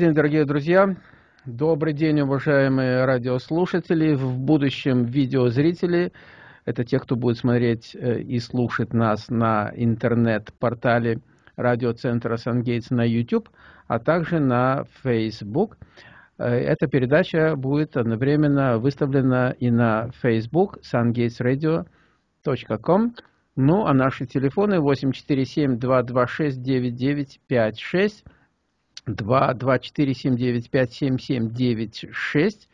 день, дорогие друзья! Добрый день, уважаемые радиослушатели, в будущем видеозрители. Это те, кто будет смотреть э, и слушать нас на интернет-портале радиоцентра Сангейтс на YouTube, а также на Facebook. Э, эта передача будет одновременно выставлена и на Facebook sungatesradio.com. Ну, а наши телефоны 847-226-9956 2 247957796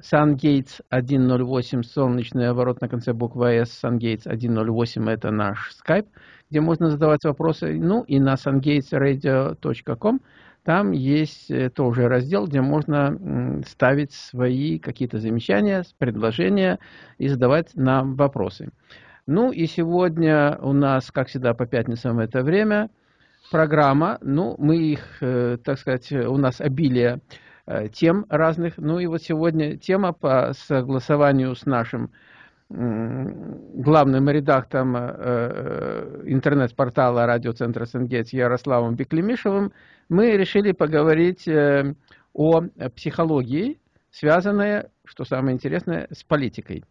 SunGates 108, солнечный оборот на конце буквы S, SunGates 108 это наш скайп, где можно задавать вопросы. Ну и на sungatesradio.com там есть э, тоже раздел, где можно ставить свои какие-то замечания, предложения и задавать нам вопросы. Ну и сегодня у нас, как всегда, по пятницам это время – программа, ну, мы их, э, так сказать, у нас обилие э, тем разных. Ну и вот сегодня тема по согласованию с нашим главным редактором э, интернет-портала радиоцентра Сенгетс Ярославом Беклемишевым, мы решили поговорить о психологии, связанной, что самое интересное, с политикой.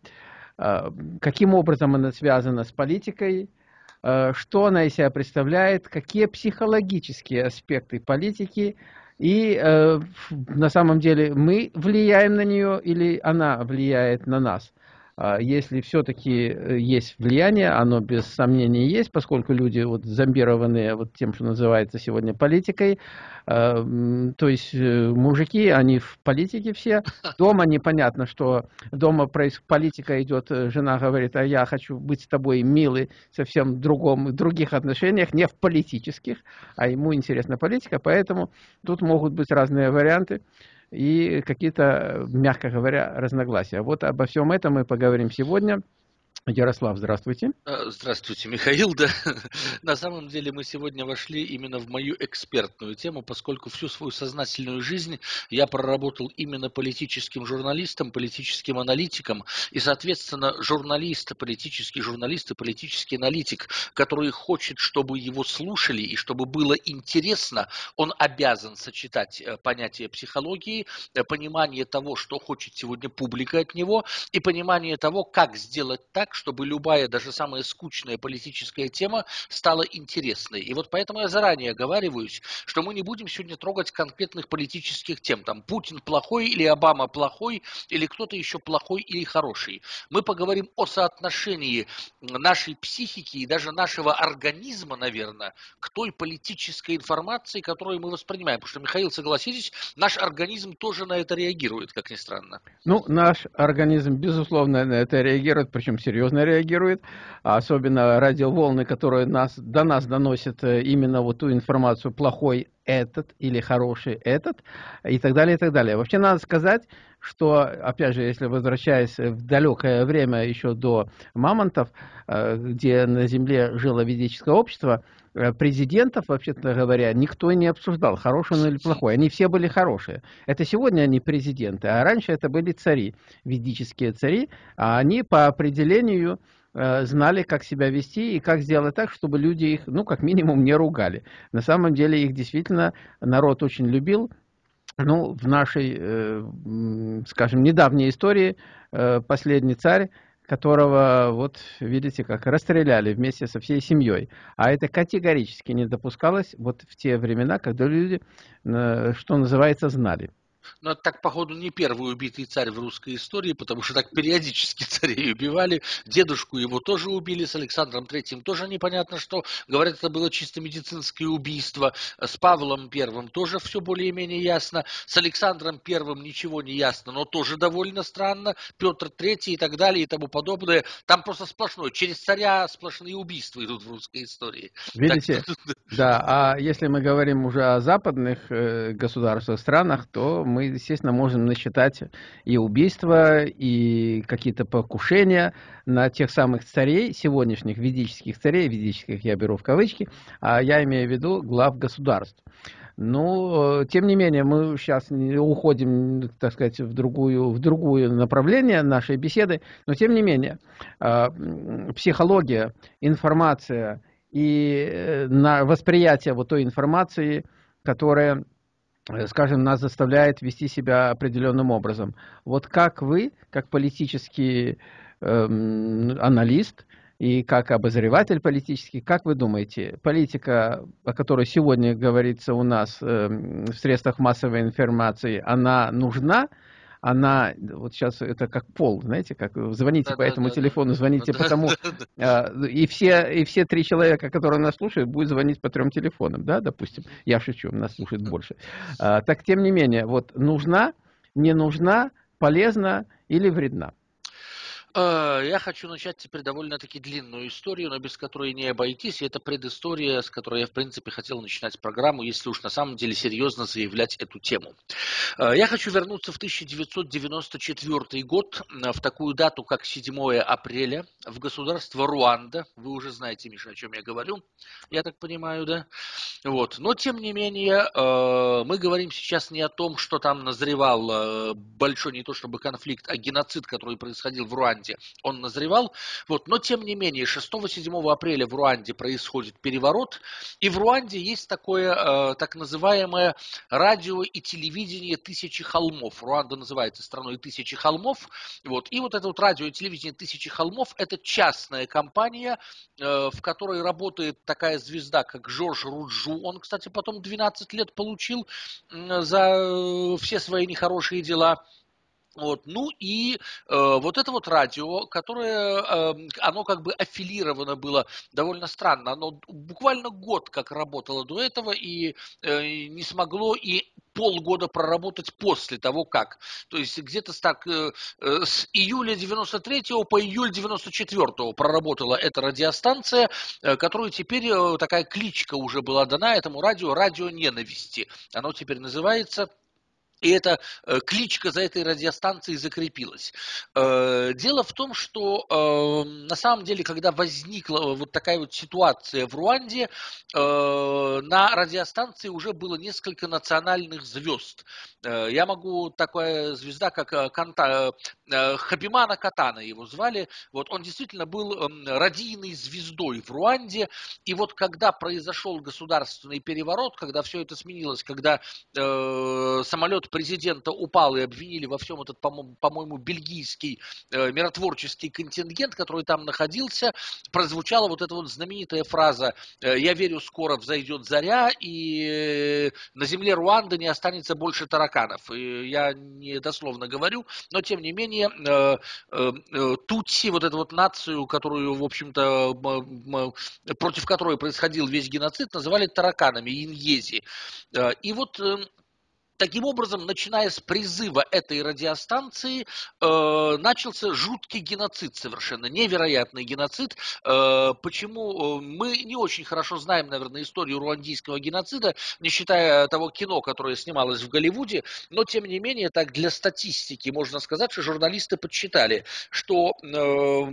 Каким образом она связана с политикой, Э, что она из себя представляет, какие психологические аспекты политики, и э, на самом деле мы влияем на нее или она влияет на нас. А если все-таки э, есть влияние, оно без сомнения есть, поскольку люди вот зомбированные вот тем, что называется сегодня политикой, а, то есть э, мужики, они в политике все, дома непонятно, что дома политика идет, э, жена говорит, а я хочу быть с тобой милый, совсем другом, других отношениях, не в политических, а ему интересна политика, поэтому тут могут быть разные варианты и какие-то, мягко говоря, разногласия. Вот обо всем этом мы поговорим сегодня. Ярослав, здравствуйте. А, здравствуйте, Михаил. Да. На самом деле мы сегодня вошли именно в мою экспертную тему, поскольку всю свою сознательную жизнь я проработал именно политическим журналистом, политическим аналитиком, и, соответственно, журналист, политический журналист и политический аналитик, который хочет, чтобы его слушали и чтобы было интересно, он обязан сочетать э, понятие психологии, э, понимание того, что хочет сегодня публика от него, и понимание того, как сделать так, чтобы любая, даже самая скучная политическая тема стала интересной. И вот поэтому я заранее оговариваюсь, что мы не будем сегодня трогать конкретных политических тем. Там Путин плохой или Обама плохой, или кто-то еще плохой или хороший. Мы поговорим о соотношении нашей психики и даже нашего организма, наверное, к той политической информации, которую мы воспринимаем. Потому что, Михаил, согласитесь, наш организм тоже на это реагирует, как ни странно. Ну, наш организм, безусловно, на это реагирует, причем серьезно серьезно реагирует, а особенно радиоволны, которые нас, до нас доносят э, именно вот ту информацию, плохой этот или хороший этот, и так далее, и так далее. Вообще надо сказать, что, опять же, если возвращаясь в далекое время еще до мамонтов, э, где на Земле жило ведическое общество, э, президентов, вообще-то говоря, никто не обсуждал, хороший он или плохой. Они все были хорошие. Это сегодня они президенты, а раньше это были цари, ведические цари, а они по определению знали, как себя вести и как сделать так, чтобы люди их, ну, как минимум, не ругали. На самом деле их действительно народ очень любил, ну, в нашей, э, скажем, недавней истории э, последний царь, которого, вот видите, как расстреляли вместе со всей семьей. А это категорически не допускалось вот в те времена, когда люди, э, что называется, знали. Но это так, походу, не первый убитый царь в русской истории, потому что так периодически царей убивали. Дедушку его тоже убили, с Александром Третьим тоже непонятно что. Говорят, это было чисто медицинское убийство. С Павлом Первым тоже все более-менее ясно. С Александром Первым ничего не ясно, но тоже довольно странно. Петр Третий и так далее и тому подобное. Там просто сплошной. Через царя сплошные убийства идут в русской истории. Видите? Так... Да, а если мы говорим уже о западных э, государствах, странах, то мы, естественно, можем насчитать и убийства, и какие-то покушения на тех самых царей, сегодняшних ведических царей, ведических я беру в кавычки, а я имею в виду глав государств. Но, тем не менее, мы сейчас уходим, так сказать, в другую, в другую направление нашей беседы, но, тем не менее, а, психология, информация и э, восприятие вот той информации, которая э, скажем, нас заставляет вести себя определенным образом. Вот как вы, как политический э, аналист и как обозреватель политический, как вы думаете, политика, о которой сегодня говорится у нас э, в средствах массовой информации, она нужна? Она, вот сейчас это как пол, знаете, как звоните да, по да, этому да, телефону, звоните да, по тому, да, да. и, все, и все три человека, которые нас слушают, будут звонить по трем телефонам, да, допустим, я шучу, нас слушает больше. А, так, тем не менее, вот нужна, не нужна, полезна или вредна? Э, я хочу начать теперь довольно-таки длинную историю, но без которой не обойтись. И это предыстория, с которой я, в принципе, хотел начинать программу, если уж на самом деле серьезно заявлять эту тему. Э, я хочу вернуться в 1994 год, э, в такую дату, как 7 апреля, в государство Руанда. Вы уже знаете, Миша, о чем я говорю, я так понимаю, да? Вот. Но, тем не менее, мы говорим сейчас не о том, что там назревал большой, не то чтобы конфликт, а геноцид, который происходил в Руанде, Руанде он назревал. Вот. Но тем не менее, 6-7 апреля в Руанде происходит переворот, и в Руанде есть такое э, так называемое радио и телевидение тысячи холмов. Руанда называется страной тысячи холмов. Вот. И вот это вот радио и телевидение тысячи холмов – это частная компания, э, в которой работает такая звезда, как Жорж Руджу. Он, кстати, потом 12 лет получил за э, все свои нехорошие дела. Вот. Ну и э, вот это вот радио, которое, э, оно как бы аффилировано было довольно странно. Оно буквально год как работало до этого и э, не смогло и полгода проработать после того, как. То есть где-то так э, э с июля 93 по июль 94 проработала эта радиостанция, э, которую теперь э, такая кличка уже была дана этому радио, радио ненависти. Оно теперь называется и эта э, кличка за этой радиостанцией закрепилась. Э, дело в том, что э, на самом деле, когда возникла вот такая вот ситуация в Руанде, на радиостанции уже было несколько национальных звезд. Я могу, такая звезда, как Канта, Хабимана Катана его звали, вот он действительно был эм, радийной звездой в Руанде, и вот когда произошел государственный переворот, когда все это сменилось, когда самолет президента упал и обвинили во всем этот, по-моему, бельгийский э, миротворческий контингент, который там находился, прозвучала вот эта вот знаменитая фраза э, «Я верю, скоро взойдет заря, и на земле Руанды не останется больше тараканов». И я не дословно говорю, но тем не менее э, э, э Тутси, вот эту вот нацию, которую, в общем-то, против которой происходил весь геноцид, называли тараканами, иньези. Э, и вот эм, Таким образом, начиная с призыва этой радиостанции, э, начался жуткий геноцид совершенно, невероятный геноцид. Э, почему? Э, мы не очень хорошо знаем, наверное, историю руандийского геноцида, не считая того кино, которое снималось в Голливуде, но, тем не менее, так для статистики можно сказать, что журналисты подсчитали, что э,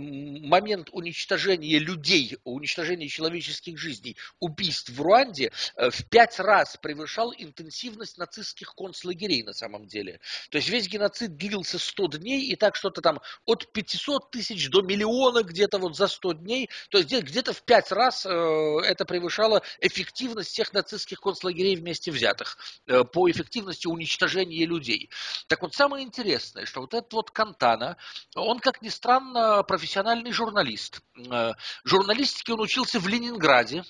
момент уничтожения людей, уничтожения человеческих жизней, убийств в Руанде э, в пять раз превышал интенсивность нацистских концлагерей на самом деле. То есть весь геноцид длился 100 дней, и так что-то там от 500 тысяч до миллиона где-то вот за 100 дней. То есть где-то в 5 раз э, это превышало эффективность всех нацистских концлагерей вместе взятых э, по эффективности уничтожения людей. Так вот, самое интересное, что вот этот вот Кантана, он, как ни странно, профессиональный журналист. Э, журналистике он учился в Ленинграде,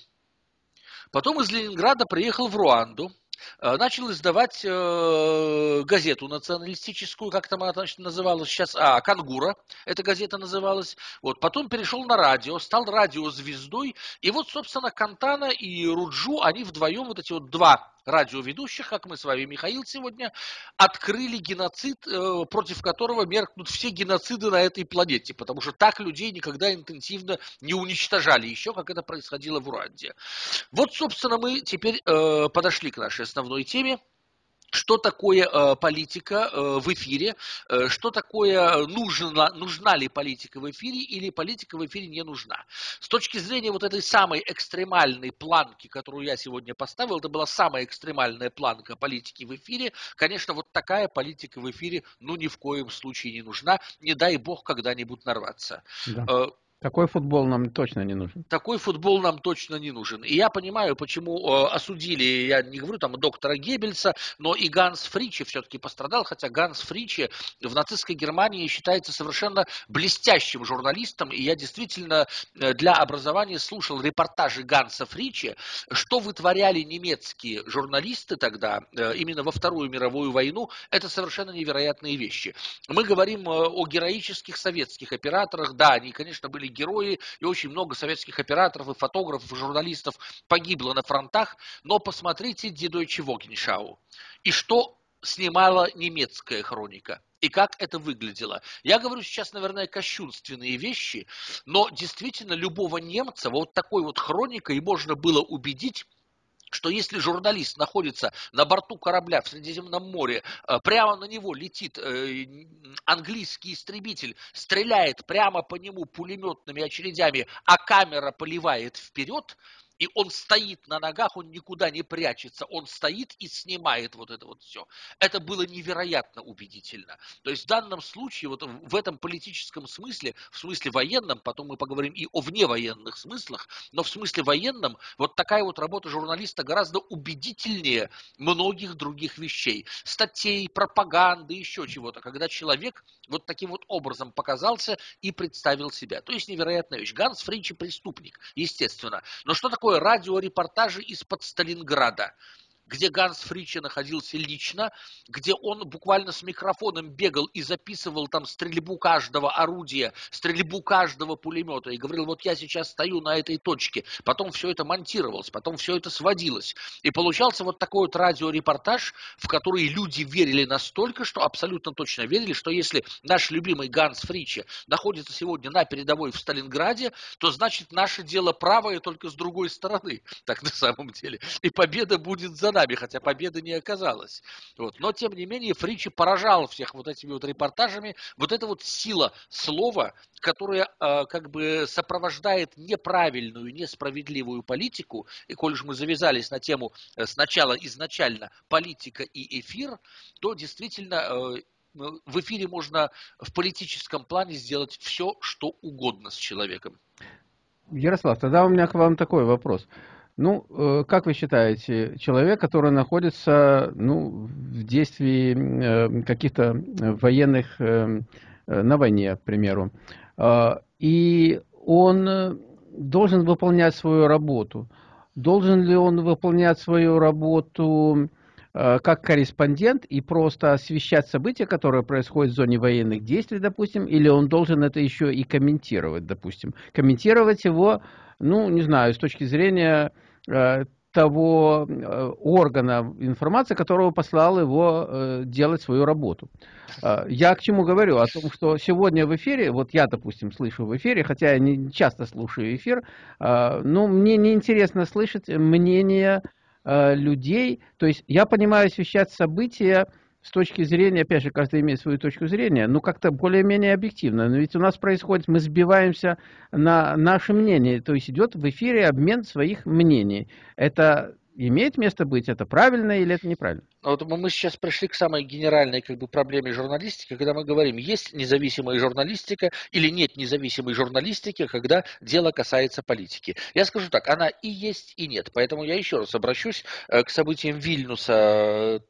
Потом из Ленинграда приехал в Руанду, начал издавать э, газету националистическую, как там она значит, называлась сейчас, а, Кангура, эта газета называлась. Вот, потом перешел на радио, стал радиозвездой, и вот, собственно, Кантана и Руджу, они вдвоем, вот эти вот два радиоведущих, как мы с вами, Михаил, сегодня, открыли геноцид, э, против которого меркнут все геноциды на этой планете, потому что так людей никогда интенсивно не уничтожали еще, как это происходило в Уранде. Вот, собственно, мы теперь э, подошли к нашей основной теме что такое э, политика э, в эфире, э, что такое нужна, нужна ли политика в эфире или политика в эфире не нужна. С точки зрения вот этой самой экстремальной планки, которую я сегодня поставил, это была самая экстремальная планка политики в эфире, конечно, вот такая политика в эфире ну ни в коем случае не нужна, не дай бог когда-нибудь нарваться. Да. Такой футбол нам точно не нужен. Такой футбол нам точно не нужен. И я понимаю, почему э, осудили, я не говорю там доктора Геббельса, но и Ганс Фричи все-таки пострадал, хотя Ганс Фричи в нацистской Германии считается совершенно блестящим журналистом, и я действительно э, для образования слушал репортажи Ганса Фричи, что вытворяли немецкие журналисты тогда, э, именно во Вторую мировую войну, это совершенно невероятные вещи. Мы говорим э, о героических советских операторах, да, они, конечно, были герои, и очень много советских операторов, и фотографов, и журналистов погибло на фронтах, но посмотрите «Дедойче Вогеншау». И что снимала немецкая хроника. И как это выглядело. Я говорю сейчас, наверное, кощунственные вещи, но действительно любого немца вот такой вот хроникой можно было убедить что если журналист находится на борту корабля в Средиземном море, э, прямо на него летит э, английский истребитель, стреляет прямо по нему пулеметными очередями, а камера поливает вперед, и он стоит на ногах, он никуда не прячется, он стоит и снимает вот это вот все. Это было невероятно убедительно. То есть в данном случае, вот в этом политическом смысле, в смысле военном, потом мы поговорим и о вневоенных смыслах, но в смысле военном, вот такая вот работа журналиста гораздо убедительнее многих других вещей. Статей, пропаганды, еще чего-то, когда человек вот таким вот образом показался и представил себя. То есть невероятная вещь. Ганс Фринчи преступник, естественно. Но что такое такое радиорепортажи из-под Сталинграда где Ганс Фричи находился лично, где он буквально с микрофоном бегал и записывал там стрельбу каждого орудия, стрельбу каждого пулемета, и говорил, вот я сейчас стою на этой точке. Потом все это монтировалось, потом все это сводилось. И получался вот такой вот радиорепортаж, в который люди верили настолько, что абсолютно точно верили, что если наш любимый Ганс Фричи находится сегодня на передовой в Сталинграде, то значит наше дело правое только с другой стороны, так на самом деле. И победа будет за нами, хотя победы не оказалось. Вот. Но, тем не менее, Фричи поражал всех вот этими вот репортажами. Вот эта вот сила слова, которая э, как бы сопровождает неправильную, несправедливую политику, и коль уж мы завязались на тему э, сначала изначально политика и эфир, то действительно э, в эфире можно в политическом плане сделать все, что угодно с человеком. Ярослав, тогда у меня к вам такой вопрос. Ну, э, как вы считаете, человек, который находится ну, в действии э, каких-то военных э, на войне, к примеру, и он должен выполнять свою работу. Должен ли он выполнять свою работу как корреспондент и просто освещать события, которые происходят в зоне военных действий, допустим, или он должен это еще и комментировать, допустим. Комментировать его, ну, не знаю, с точки зрения Э, того э, органа информации, которого послал его э, делать свою работу. Я к чему говорю? О том, что сегодня в эфире, вот я, допустим, слышу в эфире, хотя я не часто слушаю эфир, но мне неинтересно слышать мнение людей. То есть я понимаю освещать события, с точки зрения, опять же, каждый имеет свою точку зрения, ну, как-то более-менее объективно. Но ведь у нас происходит, мы сбиваемся на наше мнение, то есть идет в эфире обмен своих мнений. Это имеет место быть, это правильно или это неправильно? Ну, вот мы сейчас пришли к самой генеральной как бы, проблеме журналистики, когда мы говорим, есть независимая журналистика или нет независимой журналистики, когда дело касается политики. Я скажу так, она и есть, и нет. Поэтому я еще раз обращусь э, к событиям Вильнюса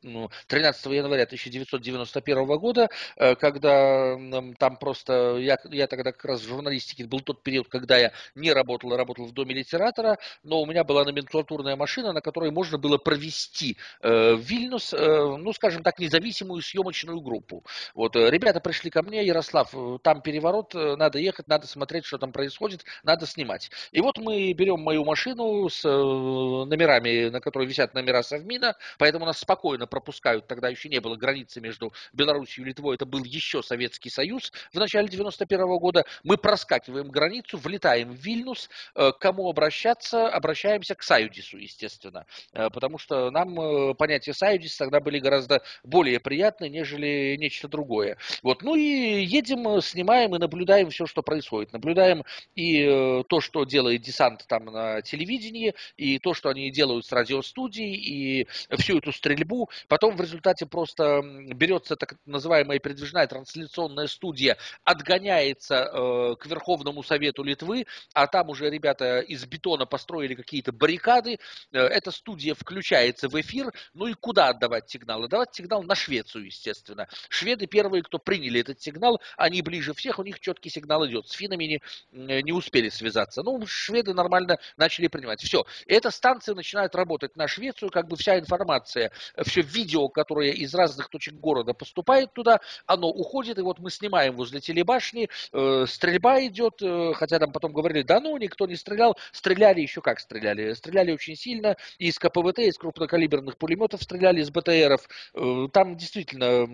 13 ну, января 1991 года, э, когда там просто, я, я тогда как раз в журналистике, был тот период, когда я не работал, а работал в доме литератора, но у меня была номенклатурная машина, на которой можно было провести э, Вильнюс Э, ну, скажем так, независимую съемочную группу. Вот, э, ребята пришли ко мне, Ярослав, э, там переворот, надо ехать, надо смотреть, что там происходит, надо снимать. И вот мы берем мою машину с номерами, на которой висят номера Совмина, поэтому нас спокойно пропускают, тогда еще не было границы между Беларусью и Литвой, это был еще Советский Союз в начале 91 -го года. Мы проскакиваем границу, влетаем в Вильнюс, к кому обращаться? Обращаемся к Саюдису, естественно, потому что нам понятие Саюдис записи тогда были гораздо более приятны, нежели нечто другое. Вот. Ну и едем, снимаем и наблюдаем все, что происходит. Наблюдаем и э, то, что делает десант там на телевидении, и то, что они делают с радиостудией, и всю эту стрельбу. Потом в результате просто берется так называемая передвижная трансляционная студия, отгоняется э, к Верховному Совету Литвы, а там уже ребята из бетона построили какие-то баррикады. Э, эта студия включается в эфир. Ну и куда отдавать сигнал? Отдавать сигнал на Швецию, естественно. Шведы первые, кто приняли этот сигнал, они ближе всех, у них четкий сигнал идет. С финами не, не успели связаться. Ну, шведы нормально начали принимать. Все. Эта станция начинает работать на Швецию, как бы вся информация, все видео, которое из разных точек города поступает туда, оно уходит, и вот мы снимаем возле телебашни, э, стрельба идет, э, хотя там потом говорили, да ну, никто не стрелял, стреляли еще как стреляли, стреляли очень сильно, из КПВТ, из крупнокалиберных пулеметов стреляли, из БТРов, э, там действительно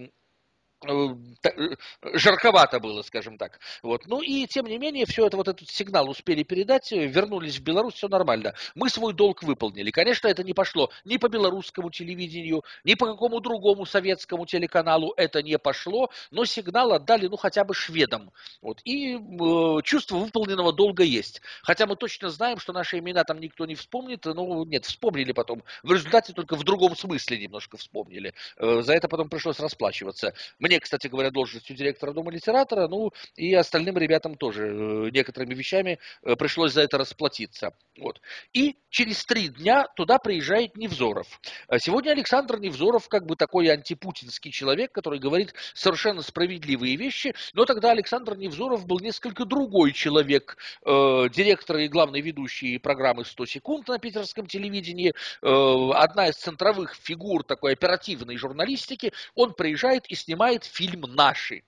жарковато было, скажем так. Вот. Ну и тем не менее, все это вот этот сигнал успели передать, э, вернулись в Беларусь, все нормально. Мы свой долг выполнили. Конечно, это не пошло ни по белорусскому телевидению, ни по какому другому советскому телеканалу это не пошло, но сигнал отдали, ну, хотя бы шведам. Вот. И э, чувство выполненного долга есть. Хотя мы точно знаем, что наши имена там никто не вспомнит, ну, нет, вспомнили потом. В результате только в другом смысле немножко вспомнили. Э, за это потом пришлось расплачиваться. Мне мне, кстати говоря, должностью директора Дома литератора, ну и остальным ребятам тоже э, некоторыми вещами э, пришлось за это расплатиться. Вот. И через три дня туда приезжает Невзоров. А сегодня Александр Невзоров как бы такой антипутинский человек, который говорит совершенно справедливые вещи, но тогда Александр Невзоров был несколько другой человек, э, директор и главный ведущий программы «100 секунд» на питерском телевидении, одна из центровых фигур такой оперативной журналистики, он приезжает и снимает фильм «Наши».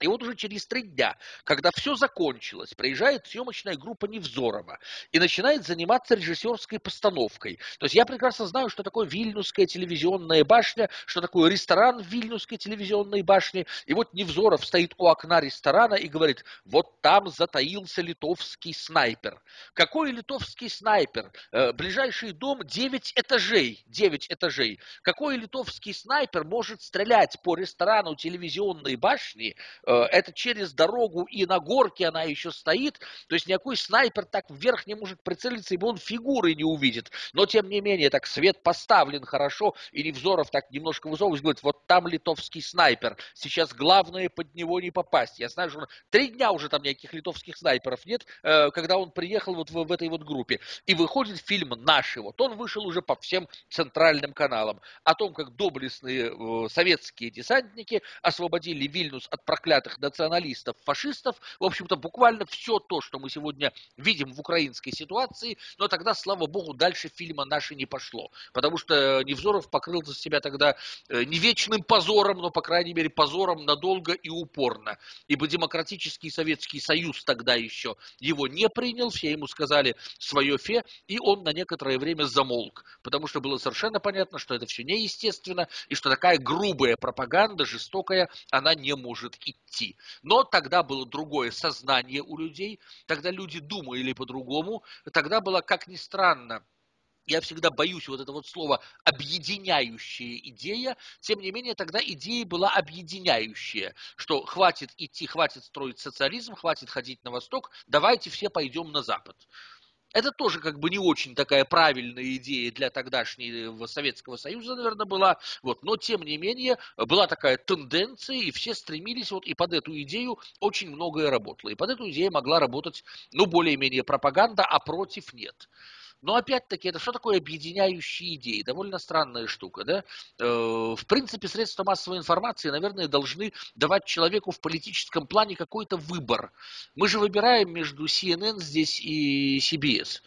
И вот уже через три дня, когда все закончилось, приезжает съемочная группа Невзорова и начинает заниматься режиссерской постановкой. То есть я прекрасно знаю, что такое Вильнюсская телевизионная башня, что такое ресторан Вильнюсской телевизионной башне. И вот Невзоров стоит у окна ресторана и говорит, вот там затаился литовский снайпер. Какой литовский снайпер? Э, ближайший дом 9 этажей. 9 этажей. Какой литовский снайпер может стрелять по ресторану телевизионной башни, это через дорогу и на горке она еще стоит, то есть никакой снайпер так вверх не может прицелиться, ибо он фигуры не увидит. Но тем не менее, так свет поставлен хорошо, и Невзоров так немножко высовывается, говорит, вот там литовский снайпер, сейчас главное под него не попасть. Я знаю, что три дня уже там никаких литовских снайперов нет, э, когда он приехал вот в, в этой вот группе. И выходит фильм «Наши». Вот он вышел уже по всем центральным каналам. О том, как доблестные э, советские десантники освободили Вильнюс от проклятия проклятых националистов, фашистов, в общем-то, буквально все то, что мы сегодня видим в украинской ситуации, но тогда, слава богу, дальше фильма наши не пошло, потому что Невзоров покрыл за себя тогда э, не вечным позором, но, по крайней мере, позором надолго и упорно, ибо демократический Советский Союз тогда еще его не принял, все ему сказали свое фе, и он на некоторое время замолк, потому что было совершенно понятно, что это все неестественно, и что такая грубая пропаганда, жестокая, она не может идти идти. Но тогда было другое сознание у людей, тогда люди думали по-другому, тогда было, как ни странно, я всегда боюсь вот это вот слово «объединяющая идея», тем не менее тогда идея была объединяющая, что хватит идти, хватит строить социализм, хватит ходить на восток, давайте все пойдем на запад. Это тоже как бы не очень такая правильная идея для тогдашнего Советского Союза, наверное, была. Вот. Но, тем не менее, была такая тенденция, и все стремились, вот, и под эту идею очень многое работало. И под эту идею могла работать, ну, более-менее пропаганда, а против нет. Но опять-таки, это что такое объединяющие идеи? Довольно странная штука, да? Э, в принципе, средства массовой информации, наверное, должны давать человеку в политическом плане какой-то выбор. Мы же выбираем между CNN здесь и CBS.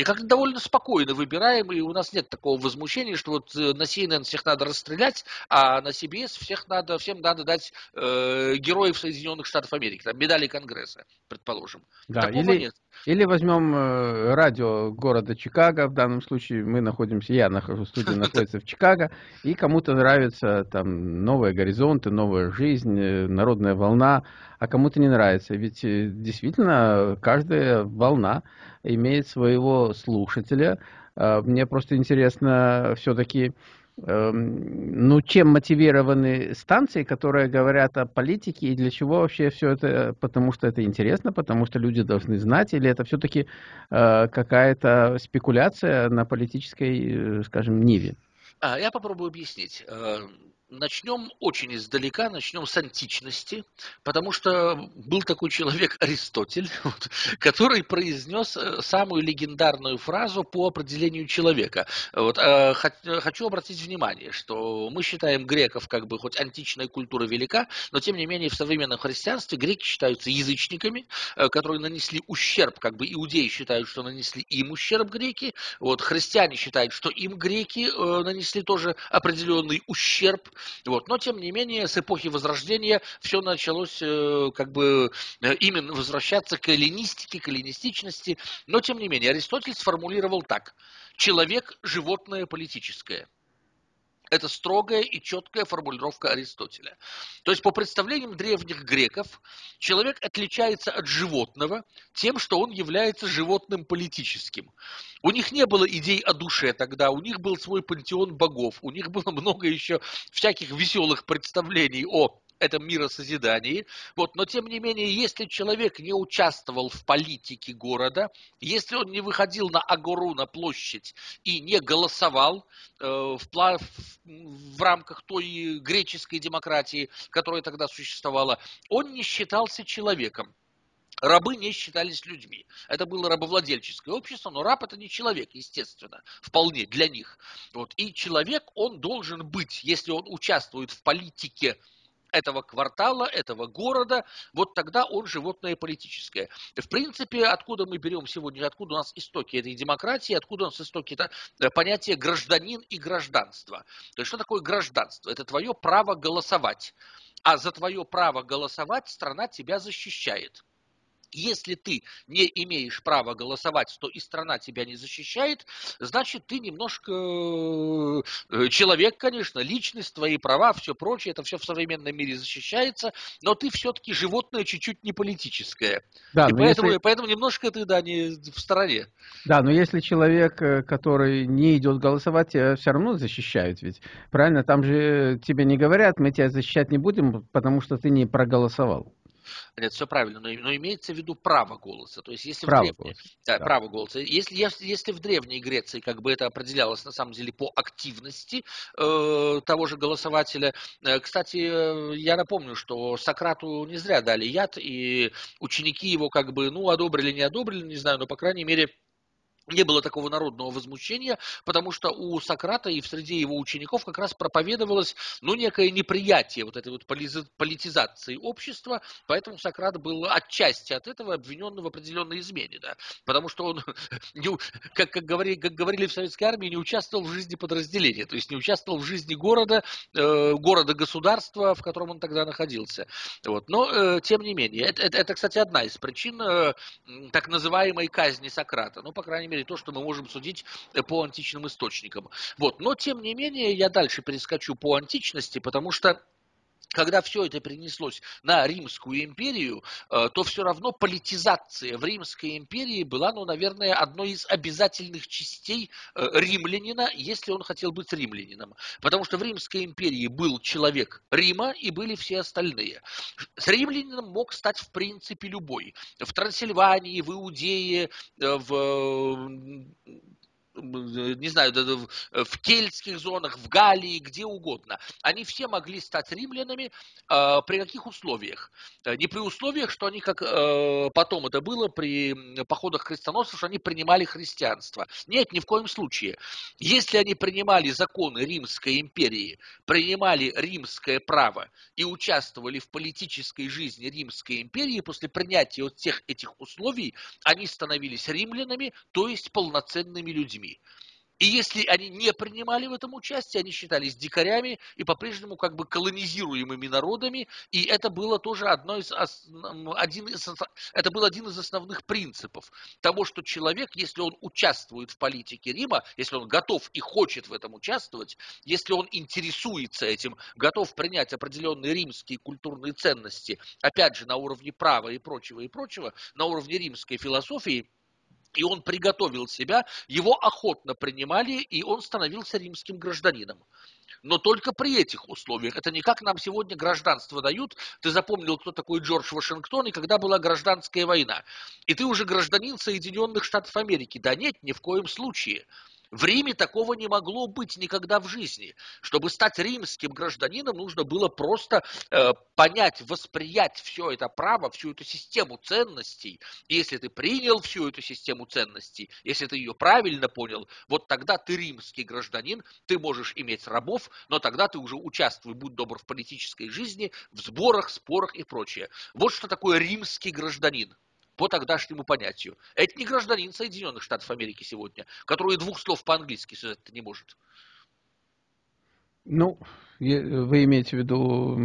И как-то довольно спокойно выбираем, и у нас нет такого возмущения, что вот э, на CNN всех надо расстрелять, а на CBS всех надо, всем надо дать э, героев Соединенных Штатов Америки, там, медали Конгресса, предположим. Да, Такого или, нет. Или возьмем э, радио города Чикаго, в данном случае мы находимся, я нахожусь, студия находится в Чикаго, и кому-то нравится там новые горизонты, новая жизнь, э, народная волна, а кому-то не нравится. Ведь действительно каждая волна имеет своего слушателя. А, мне просто интересно все-таки эм, ну, чем мотивированы станции, которые говорят о политике и для чего вообще все это, потому что это интересно, потому что люди должны знать, или это все-таки э, какая-то спекуляция на политической, скажем, ниве? А, я попробую объяснить. Начнем очень издалека, начнем с античности, потому что был такой человек Аристотель, вот, который произнес э, самую легендарную фразу по определению человека. Вот, э, хочу обратить внимание, что мы считаем греков как бы хоть античная культура велика, но тем не менее в современном христианстве греки считаются язычниками, э, которые нанесли ущерб, как бы иудеи считают, что нанесли им ущерб греки, вот, христиане считают, что им греки э, нанесли тоже определенный ущерб, вот. Но, тем не менее, с эпохи Возрождения все началось э, как бы э, именно возвращаться к эллинистике, к эллинистичности. Но, тем не менее, Аристотель сформулировал так. Человек – животное политическое – это строгая и четкая формулировка Аристотеля. То есть, по представлениям древних греков, человек отличается от животного тем, что он является животным политическим. У них не было идей о душе тогда, у них был свой пантеон богов, у них было много еще всяких веселых представлений о этом миросозидании. Вот, но тем не менее, если человек не участвовал в политике города, если он не выходил на Агору, на площадь и не голосовал э, в, в, в рамках той греческой демократии, которая тогда существовала, он не считался человеком. Рабы не считались людьми. Это было рабовладельческое общество, но раб это не человек, естественно, вполне для них. Вот. И человек, он должен быть, если он участвует в политике этого квартала, этого города, вот тогда он животное политическое. В принципе, откуда мы берем сегодня, откуда у нас истоки этой демократии, откуда у нас истоки это понятие гражданин и гражданство. То есть, что такое гражданство? Это твое право голосовать. А за твое право голосовать страна тебя защищает. Если ты не имеешь права голосовать, то и страна тебя не защищает, значит, ты немножко э, человек, конечно, личность, твои права, все прочее, это все в современном мире защищается, но ты все-таки животное чуть-чуть не политическое. Да, и поэтому, если... поэтому немножко ты, да, не в стороне. Да, но если человек, э, который не идет голосовать, тебя все равно защищают ведь. Правильно? Там же тебе не говорят, мы тебя защищать не будем, потому что ты не проголосовал. Нет, все правильно, но, но имеется в виду право голоса. То есть, если право в древней, голоса. Да, да. право голоса. Если, если в Древней Греции как бы это определялось на самом деле по активности э, того же голосователя. Э, кстати, э, я напомню, что Сократу не зря дали яд, и ученики его как бы, ну, одобрили, не одобрили, не знаю, но, по крайней мере, не было такого народного возмущения, потому что у Сократа и в среде его учеников как раз проповедовалось ну, некое неприятие вот этой вот политизации общества, поэтому Сократ был отчасти от этого обвинен в определенной измене, да, потому что он, как, как, говорили, как говорили в советской армии, не участвовал в жизни подразделения, то есть не участвовал в жизни города, э, города-государства, в котором он тогда находился. Вот. Но, э, тем не менее, это, это, это, кстати, одна из причин э, так называемой казни Сократа, ну, по крайней мере, мере, то, что мы можем судить э, по античным источникам. Вот. Но, тем не менее, я дальше перескочу по античности, потому что когда все это перенеслось на Римскую империю, э, то все равно политизация в Римской империи была, ну, наверное, одной из обязательных частей э, римлянина, если он хотел быть римлянином. Потому что в Римской империи был человек Рима и были все остальные. С римлянином мог стать в принципе любой. В Трансильвании, в Иудее, э, в не знаю, в кельтских зонах, в Галлии, где угодно. Они все могли стать римлянами э, при каких условиях? Э, не при условиях, что они, как э, потом это было при походах крестоносцев, что они принимали христианство. Нет, ни в коем случае. Если они принимали законы Римской империи, принимали римское право и участвовали в политической жизни Римской империи, после принятия вот всех этих условий, они становились римлянами, то есть полноценными людьми. И если они не принимали в этом участие, они считались дикарями и по-прежнему как бы колонизируемыми народами, и это было тоже одно из, один из, это был один из основных принципов того, что человек, если он участвует в политике Рима, если он готов и хочет в этом участвовать, если он интересуется этим, готов принять определенные римские культурные ценности, опять же, на уровне права и прочего, и прочего, на уровне римской философии, и он приготовил себя, его охотно принимали, и он становился римским гражданином. Но только при этих условиях. Это не как нам сегодня гражданство дают. Ты запомнил, кто такой Джордж Вашингтон и когда была гражданская война. И ты уже гражданин Соединенных Штатов Америки. Да нет, ни в коем случае. В Риме такого не могло быть никогда в жизни. Чтобы стать римским гражданином, нужно было просто э, понять, восприять все это право, всю эту систему ценностей. И если ты принял всю эту систему ценностей, если ты ее правильно понял, вот тогда ты римский гражданин, ты можешь иметь рабов, но тогда ты уже участвуй, будь добр, в политической жизни, в сборах, спорах и прочее. Вот что такое римский гражданин по тогдашнему понятию. Это не гражданин Соединенных Штатов Америки сегодня, который двух слов по-английски связать не может. Ну, вы имеете в виду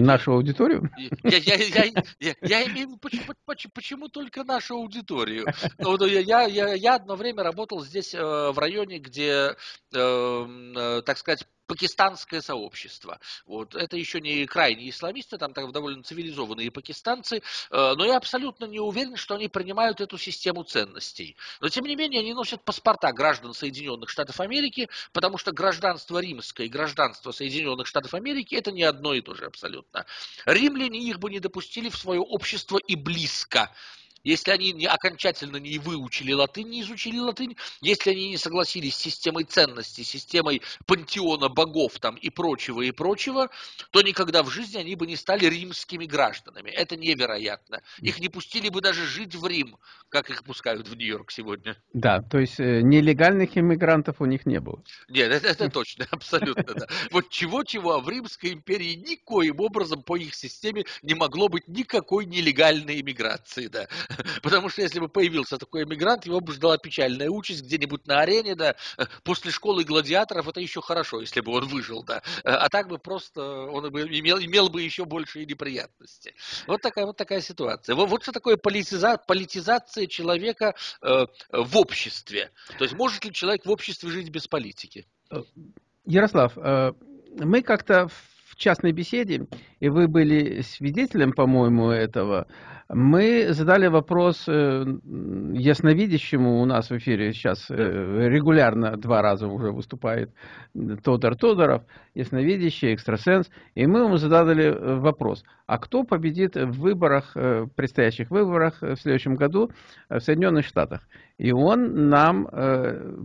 нашу аудиторию? Я, я, я, я, я имею почему, почему, почему только нашу аудиторию? Ну, я, я, я одно время работал здесь, э, в районе, где, э, э, так сказать, пакистанское сообщество. Вот. Это еще не крайние исламисты, там так довольно цивилизованные пакистанцы, э, но я абсолютно не уверен, что они принимают эту систему ценностей. Но тем не менее они носят паспорта граждан Соединенных Штатов Америки, потому что гражданство римское и гражданство Соединенных Штатов Америки это не одно и то же абсолютно. Римляне их бы не допустили в свое общество и близко. Если они не, окончательно не выучили латынь, не изучили латынь, если они не согласились с системой ценностей, системой пантеона богов там и прочего, и прочего, то никогда в жизни они бы не стали римскими гражданами. Это невероятно. Их не пустили бы даже жить в Рим, как их пускают в Нью-Йорк сегодня. Да, то есть э, нелегальных иммигрантов у них не было. Нет, это, это точно, абсолютно, да. Вот чего-чего, а в Римской империи никоим образом по их системе не могло быть никакой нелегальной иммиграции, да. Потому что если бы появился такой эмигрант, его бы ждала печальная участь где-нибудь на арене, да, после школы гладиаторов это еще хорошо, если бы он выжил, да. А так бы просто он бы имел, имел бы еще большие неприятности. Вот такая вот такая ситуация. Вот, вот что такое политиза, политизация человека э, в обществе. То есть может ли человек в обществе жить без политики? Ярослав, э, мы как-то в частной беседе, и вы были свидетелем, по-моему, этого, мы задали вопрос э, ясновидящему у нас в эфире сейчас э, регулярно два раза уже выступает Тодор Тодоров, ясновидящий, экстрасенс, и мы ему задали э, вопрос, а кто победит в выборах, предстоящих выборах в следующем году в Соединенных Штатах? И он нам,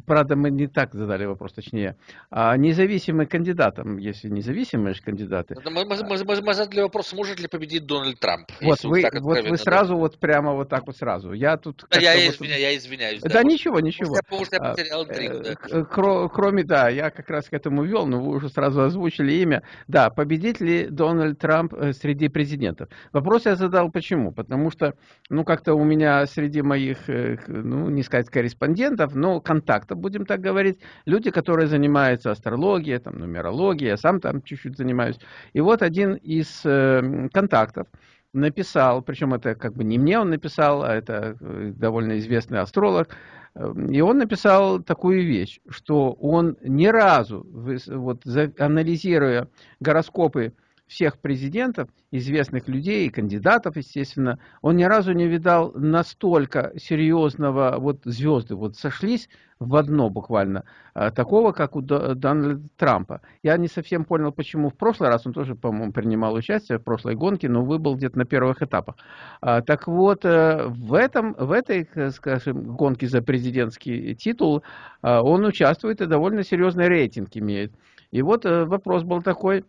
правда, мы не так задали вопрос, точнее, а независимым кандидатам, если независимые кандидаты. Мы, мы, мы, мы задали вопрос, может ли победить Дональд Трамп. Вот вы, вот вы сразу да. вот прямо вот так вот сразу. Я тут... Да, я, вот... извиняюсь, я извиняюсь. Да, да ничего, ничего. Потому что я потерял интригу, а, да. Кро, кроме, да, я как раз к этому вел, но вы уже сразу озвучили имя. Да, победит ли Дональд Трамп э, среди президентов? Вопрос я задал почему? Потому что, ну, как-то у меня среди моих, э, ну, не сказать корреспондентов, но контактов, будем так говорить, люди, которые занимаются астрологией, там, нумерологией, я сам там чуть-чуть занимаюсь. И вот один из э, контактов, написал, причем это как бы не мне он написал, а это э, довольно известный астролог, э, и он написал такую вещь, что он ни разу, вот анализируя гороскопы всех президентов, известных людей и кандидатов, естественно, он ни разу не видал настолько серьезного, вот звезды вот сошлись в одно буквально, а, такого, как у Дональда Трампа. Я не совсем понял, почему в прошлый раз, он тоже, по-моему, принимал участие в прошлой гонке, но выбыл где-то на первых этапах. А, так вот, э, в, этом, в этой, скажем, гонке за президентский титул а, он участвует и довольно серьезный рейтинг имеет. И вот э, вопрос был такой,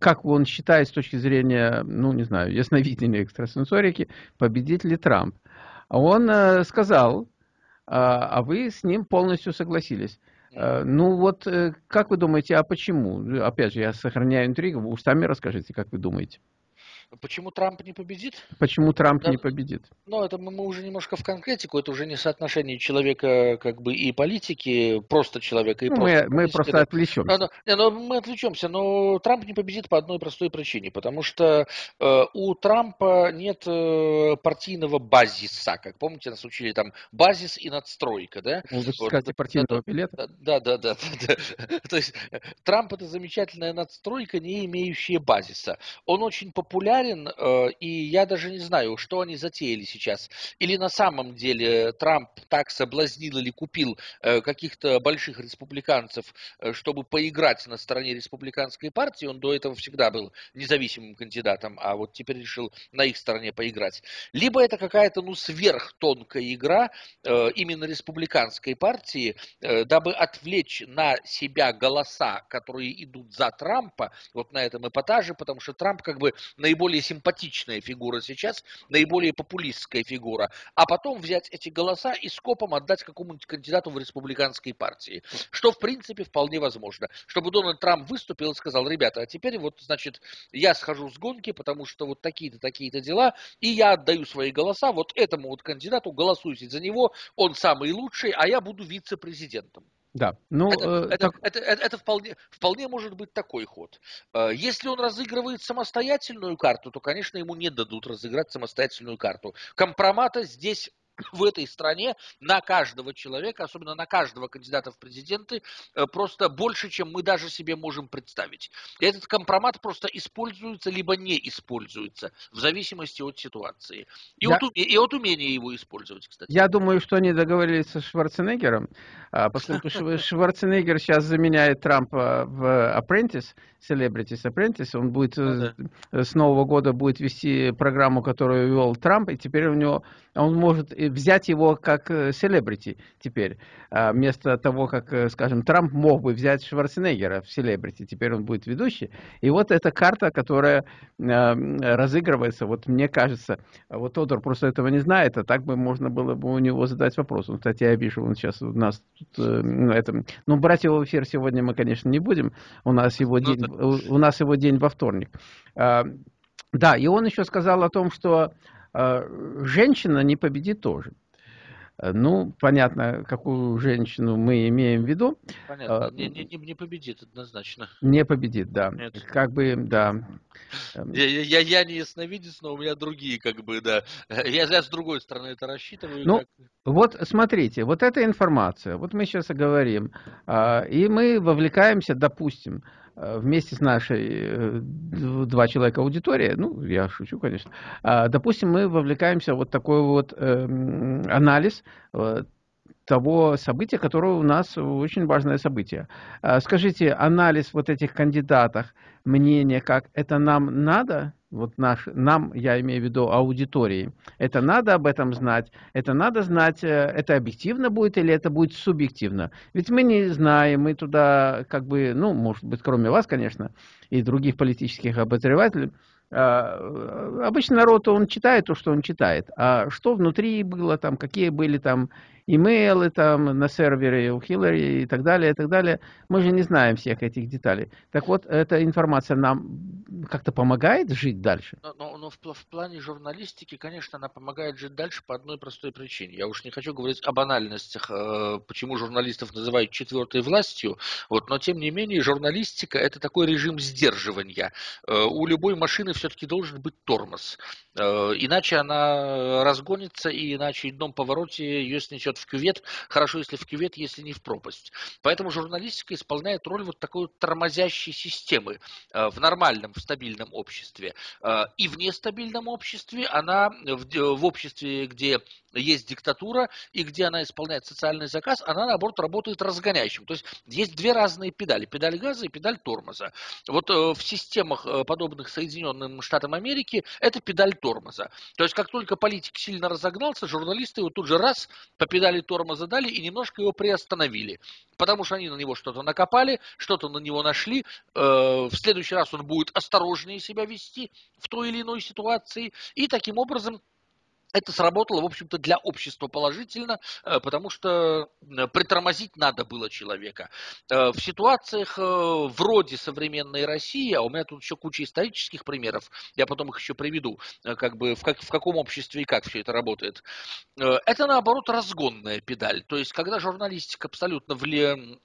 как он считает с точки зрения, ну, не знаю, ясновидения экстрасенсорики, победит ли Трамп. Он э, сказал, а, а вы с ним полностью согласились. Э, ну вот, как вы думаете, а почему? Опять же, я сохраняю интригу, вы сами расскажите, как вы думаете. Почему Трамп не победит? Почему Трамп да, не победит? Ну, это мы, мы уже немножко в конкретику, это уже не соотношение человека как бы и политики, просто человека и ну, просто Мы, мы просто да. отвлечемся. Но, но, но, мы отвлечемся, но Трамп не победит по одной простой причине, потому что э, у Трампа нет э, партийного базиса, как помните, нас учили там базис и надстройка, да? Ну, вы вот, скажете партийного да, билета? Да, да, да, да, да. То есть Трамп это замечательная надстройка, не имеющая базиса. Он очень популярен, популярен, э, и я даже не знаю, что они затеяли сейчас. Или на самом деле Трамп так соблазнил или купил э, каких-то больших республиканцев, э, чтобы поиграть на стороне республиканской партии. Он до этого всегда был независимым кандидатом, а вот теперь решил на их стороне поиграть. Либо это какая-то ну сверхтонкая игра именно республиканской партии, дабы отвлечь на себя голоса, которые идут за Трампа, вот на этом эпатаже, потому что Трамп как бы наиболее симпатичная фигура сейчас, наиболее популистская фигура, а потом взять эти голоса и скопом отдать какому-нибудь кандидату в республиканской партии, что в принципе вполне возможно, чтобы Дональд Трамп выступил и сказал, ребята, а теперь вот, значит, я схожу с гонки, потому что вот такие-то, такие-то дела, и я отдаю свои голоса вот этому вот кандидату, голосуйте за него, он самый лучший, а я буду вице-президентом. Да, ну это, э, это, так... это, это, это вполне, вполне может быть такой ход. Э, если он разыгрывает самостоятельную карту, то, конечно, ему не дадут разыграть самостоятельную карту. Компромата здесь в этой стране на каждого человека, особенно на каждого кандидата в президенты, э, просто больше, чем мы даже себе можем представить. Этот компромат просто используется, либо не используется, в зависимости от ситуации. И, Я... от, и от умения его использовать, кстати. Я думаю, что они договорились со Шварценеггером, а, поскольку Шварценеггер сейчас заменяет Трампа в Apprentice, Celebrities Apprentice, он будет ну с Нового года будет вести программу, которую вел Трамп, и теперь у него он может взять его как селебрити теперь, а, вместо того, как, э, скажем, Трамп мог бы взять Шварценеггера в селебрити, теперь он будет ведущий. И вот эта карта, которая а, разыгрывается, вот мне кажется, вот Тодор просто этого не знает, а так бы можно было бы у него задать вопрос. Он, кстати, я вижу, он сейчас у нас тут, э, ну, это, ну, брать его в эфир сегодня мы, конечно, не будем, у нас его, ну, день, у, у нас его день во вторник. А, да, и он еще сказал о том, что женщина не победит тоже. Э, ну, понятно, какую женщину мы имеем в виду. Понятно, а, не, не, не победит однозначно. Не победит, да. Нет. Как бы, да. Я, я, я не ясновидец, но у меня другие, как бы, да. Я, я с другой стороны это рассчитываю. Ну, как... вот смотрите, вот эта информация, вот мы сейчас говорим, и мы вовлекаемся, допустим, Э, вместе с нашей э, два человека аудитории, ну, я шучу, конечно, а, допустим, мы вовлекаемся в вот такой вот эм, анализ э, того события, которое у нас очень важное событие. А, скажите, анализ вот этих кандидатов, мнение, как это нам надо? Вот наш, нам, я имею в виду аудитории, это надо об этом знать, это надо знать, э, это объективно будет или это будет субъективно. Ведь мы не знаем, мы туда как бы, ну, может быть, кроме вас, конечно, и других политических обозревателей, а, обычно народ, он читает то, что он читает. А что внутри было, там, какие были там имейлы там на сервере у Хиллари и так далее, и так далее. Мы же не знаем всех этих деталей. Так вот, эта информация нам как-то помогает жить дальше? Но, но, но в, в плане журналистики, конечно, она помогает жить дальше по одной простой причине. Я уж не хочу говорить о банальностях, э, почему журналистов называют четвертой властью, вот, но тем не менее журналистика это такой режим сдерживания. Э, у любой машины все-таки должен быть тормоз. Э, иначе она разгонится, и иначе в одном повороте ее снесет в кювет. Хорошо, если в кювет, если не в пропасть. Поэтому журналистика исполняет роль вот такой вот тормозящей системы э, в нормальном, в стабильном обществе. Э, и в нестабильном обществе она, в, в обществе, где есть диктатура, и где она исполняет социальный заказ, она, наоборот, работает разгоняющим. То есть есть две разные педали. Педаль газа и педаль тормоза. Вот в системах, подобных Соединенным Штатам Америки, это педаль тормоза. То есть, как только политик сильно разогнался, журналисты его тут же раз по педали тормоза дали и немножко его приостановили. Потому что они на него что-то накопали, что-то на него нашли. Э, в следующий раз он будет осторожнее себя вести в той или иной ситуации. И таким образом это сработало, в общем-то, для общества положительно, э, потому что э, притормозить надо было человека. Э, в ситуациях вроде современной России, а у меня тут еще куча исторических примеров, я потом их еще приведу, как бы в, как, в каком обществе и как все это работает, это, наоборот, разгонная педаль. То есть, когда журналистика абсолютно вли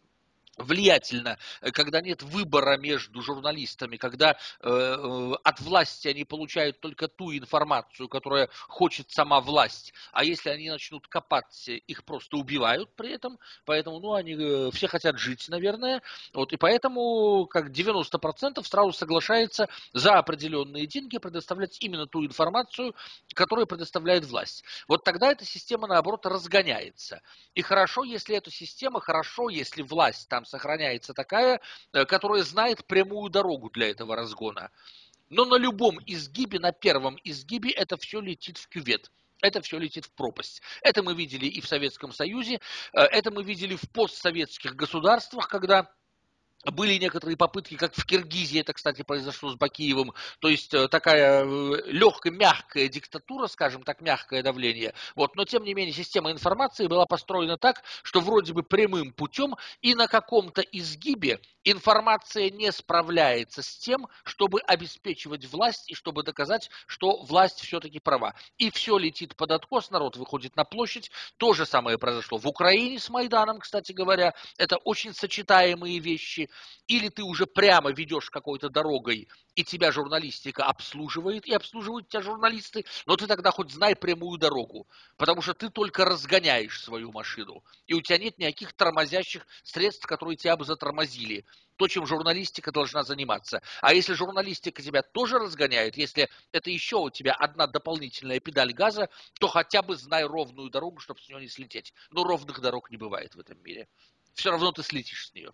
влиятельно, э, когда нет выбора между журналистами, когда э, э, от власти они получают только ту информацию, которая хочет сама власть, а если они начнут копаться, их просто убивают при этом, поэтому, ну, они э, все хотят жить, наверное, вот, и поэтому, как 90% сразу соглашается за определенные деньги предоставлять именно ту информацию, которую предоставляет власть. Вот тогда эта система, наоборот, разгоняется. И хорошо, если эта система, хорошо, если власть там сохраняется такая, э, которая знает прямую дорогу для этого разгона. Но на любом изгибе, на первом изгибе это все летит в кювет. Это все летит в пропасть. Это мы видели и в Советском Союзе, э, это мы видели в постсоветских государствах, когда были некоторые попытки, как в Киргизии, это, кстати, произошло с Бакиевым, то есть э, такая э, легкая, мягкая диктатура, скажем так, мягкое давление. Вот. Но, тем не менее, система информации была построена так, что вроде бы прямым путем и на каком-то изгибе информация не справляется с тем, чтобы обеспечивать власть и чтобы доказать, что власть все-таки права. И все летит под откос, народ выходит на площадь. То же самое произошло в Украине с Майданом, кстати говоря. Это очень сочетаемые вещи. Или ты уже прямо ведешь какой-то дорогой, и тебя журналистика обслуживает, и обслуживают тебя журналисты, но ты тогда хоть знай прямую дорогу, потому что ты только разгоняешь свою машину, и у тебя нет никаких тормозящих средств, которые тебя бы затормозили то, чем журналистика должна заниматься. А если журналистика тебя тоже разгоняет, если это еще у тебя одна дополнительная педаль газа, то хотя бы знай ровную дорогу, чтобы с нее не слететь. Но ровных дорог не бывает в этом мире. Все равно ты слетишь с нее.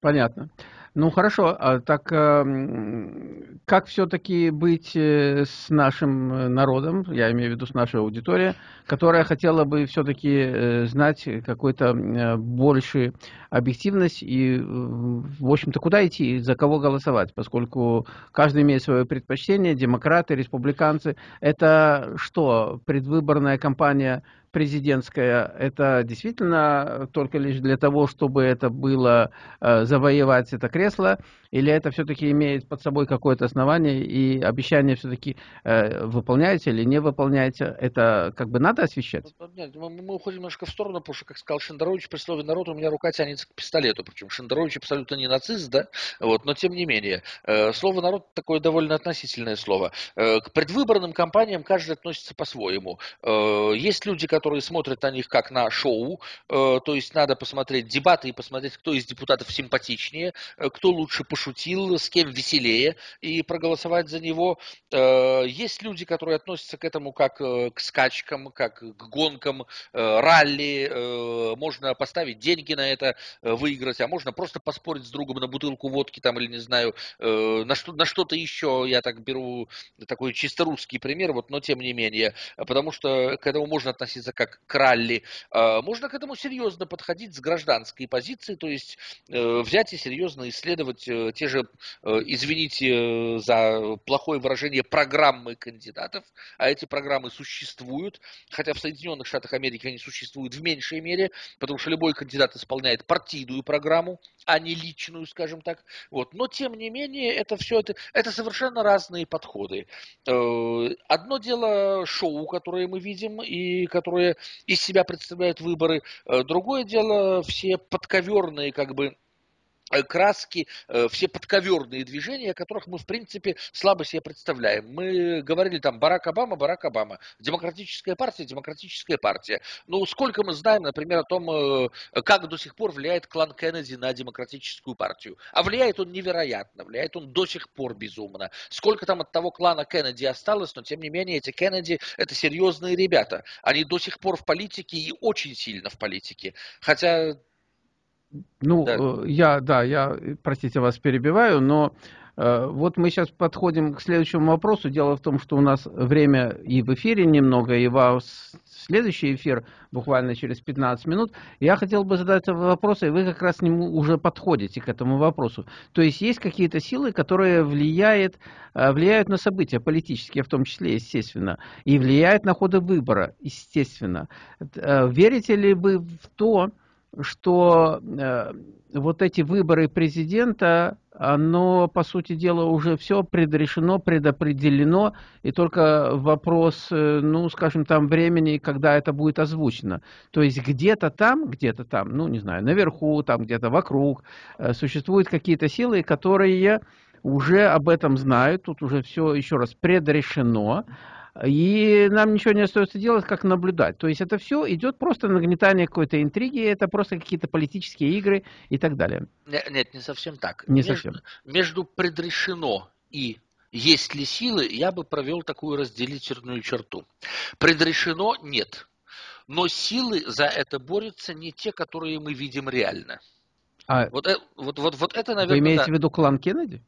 Понятно. Ну хорошо, а так эм, как все-таки быть э, с нашим э, народом, я имею в виду с нашей аудиторией, которая хотела бы все-таки э, знать какой-то большей объективность и, в общем-то, куда идти, за кого голосовать, поскольку каждый имеет свое предпочтение, демократы, республиканцы. Это что, предвыборная кампания президентская, это действительно только лишь для того, чтобы это было э, завоевать это кресло, или это все-таки имеет под собой какое-то основание и обещание все-таки э, выполняется или не выполняется? Это как бы надо освещать? Нет, мы, мы уходим немножко в сторону, потому что, как сказал Шендерович, при слове народ у меня рука тянется к пистолету, причем Шендерович абсолютно не нацист, да, вот, но тем не менее, э, слово народ такое довольно относительное слово. Э, к предвыборным кампаниям каждый относится по-своему. Э, есть люди, которые смотрят на них как на шоу, э, то есть надо посмотреть дебаты и посмотреть, кто из депутатов симпатичнее, э, кто лучше пошутил, с кем веселее, и проголосовать за него. Э, есть люди, которые относятся к этому как к скачкам, как к гонкам, ралли, можно поставить деньги на это, выиграть, а можно просто поспорить с другом на бутылку водки там или не знаю, на что-то еще, я так беру такой чисто русский пример, вот, но тем не менее, потому что к этому можно относиться как к ралли, можно к этому серьезно подходить с гражданской позиции, то есть взять и серьезно исследовать те же, э, извините э, за плохое выражение, программы кандидатов, а эти программы существуют, хотя в Соединенных Штатах Америки они существуют в меньшей мере, потому что любой кандидат исполняет партийную программу, а не личную, скажем так. Вот. Но, тем не менее, это все, это, это совершенно разные подходы. Э, одно дело шоу, которое мы видим, и которое из себя представляют выборы. Другое дело все подковерные, как бы, Э, краски, э, все подковерные движения, которых мы, в принципе, слабо себе представляем. Мы говорили там Барак Обама, Барак Обама, демократическая партия, демократическая партия. Ну, сколько мы знаем, например, о том, э, как до сих пор влияет клан Кеннеди на демократическую партию. А влияет он невероятно, влияет он до сих пор безумно. Сколько там от того клана Кеннеди осталось, но тем не менее эти Кеннеди это серьезные ребята. Они до сих пор в политике и очень сильно в политике. Хотя ну, да. Э, я, да, я, простите, вас перебиваю, но э, вот мы сейчас подходим к следующему вопросу. Дело в том, что у нас время и в эфире немного, и вас следующий эфир буквально через 15 минут. Я хотел бы задать вопрос, и вы как раз к нему уже подходите к этому вопросу. То есть есть какие-то силы, которые влияют, э, влияют на события политические, в том числе, естественно, и влияют на ходы выбора, естественно. Верите ли вы в то, что э, вот эти выборы президента, оно, по сути дела, уже все предрешено, предопределено, и только вопрос, э, ну, скажем, там времени, когда это будет озвучено. То есть где-то там, где-то там, ну, не знаю, наверху, там где-то вокруг, э, существуют какие-то силы, которые уже об этом знают, тут уже все еще раз предрешено, и нам ничего не остается делать, как наблюдать. То есть это все идет просто нагнетание какой-то интриги, это просто какие-то политические игры и так далее. Нет, нет не совсем так. Не между, совсем. Между предрешено и есть ли силы, я бы провел такую разделительную черту. Предрешено нет. Но силы за это борются не те, которые мы видим реально. А вот, э, вот, вот, вот это, наверное, Вы имеете да. в виду клан Кеннеди?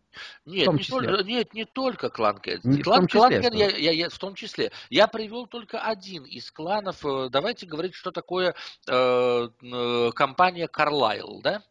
Нет, не только, нет, не только клан Кеннеди. Не клан, клан Кеннеди, я, я, я, в том числе. Я привел только один из кланов. Э, давайте говорить, что такое э, э компания Carlyle, да?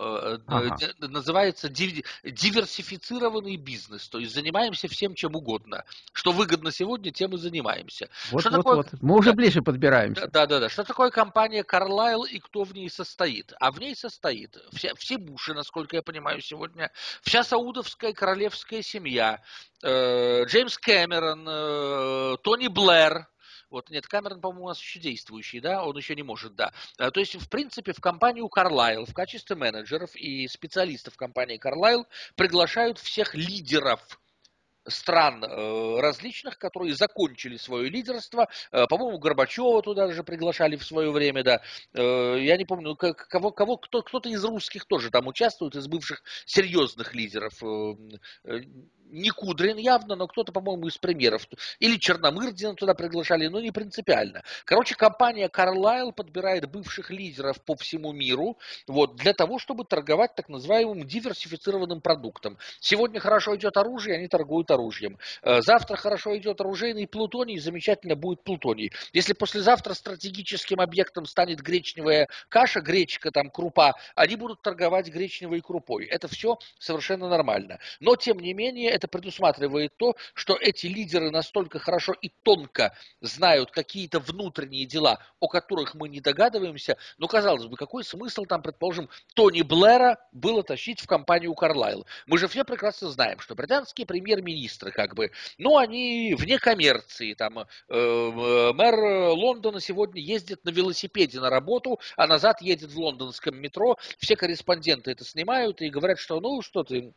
Э, ага. называется диверсифицированный бизнес, то есть занимаемся всем чем угодно. Что выгодно сегодня, тем и занимаемся. Вот, что вот, такое... вот. Мы уже ближе подбираемся. Да, да, да. Что такое компания Carlyle и кто в ней состоит? А в ней состоит вся, все Буши, насколько я понимаю сегодня, вся саудовская королевская семья, э, Джеймс Кэмерон, э, Тони Блэр, вот, нет, Камерон, по-моему, у нас еще действующий, да, он еще не может, да. А, то есть, в принципе, в компанию Carlyle в качестве менеджеров и специалистов компании Carlyle приглашают всех лидеров стран э, различных, которые закончили свое лидерство. Э, по-моему, Горбачева туда же приглашали в свое время, да. Э, я не помню, кого, кого кто, кто-то из русских тоже там участвует, из бывших серьезных лидеров не Кудрин явно, но кто-то, по-моему, из премьеров. Или Черномырдина туда приглашали, но не принципиально. Короче, компания Carlyle подбирает бывших лидеров по всему миру вот, для того, чтобы торговать так называемым диверсифицированным продуктом. Сегодня хорошо идет оружие, они торгуют оружием. Э, завтра хорошо идет оружейный плутоний, замечательно будет плутоний. Если послезавтра стратегическим объектом станет гречневая каша, гречка, там, крупа, они будут торговать гречневой крупой. Это все совершенно нормально. Но, тем не менее, это предусматривает то, что эти лидеры настолько хорошо и тонко знают какие-то внутренние дела, о которых мы не догадываемся. Но, казалось бы, какой смысл там, предположим, Тони Блэра было тащить в компанию Карлайл? Мы же все прекрасно знаем, что британские премьер-министры, как бы, ну, они вне коммерции. Там, э, э мэр Лондона сегодня ездит на велосипеде на работу, а назад едет в лондонском метро. Все корреспонденты это снимают и говорят, что ну что ты,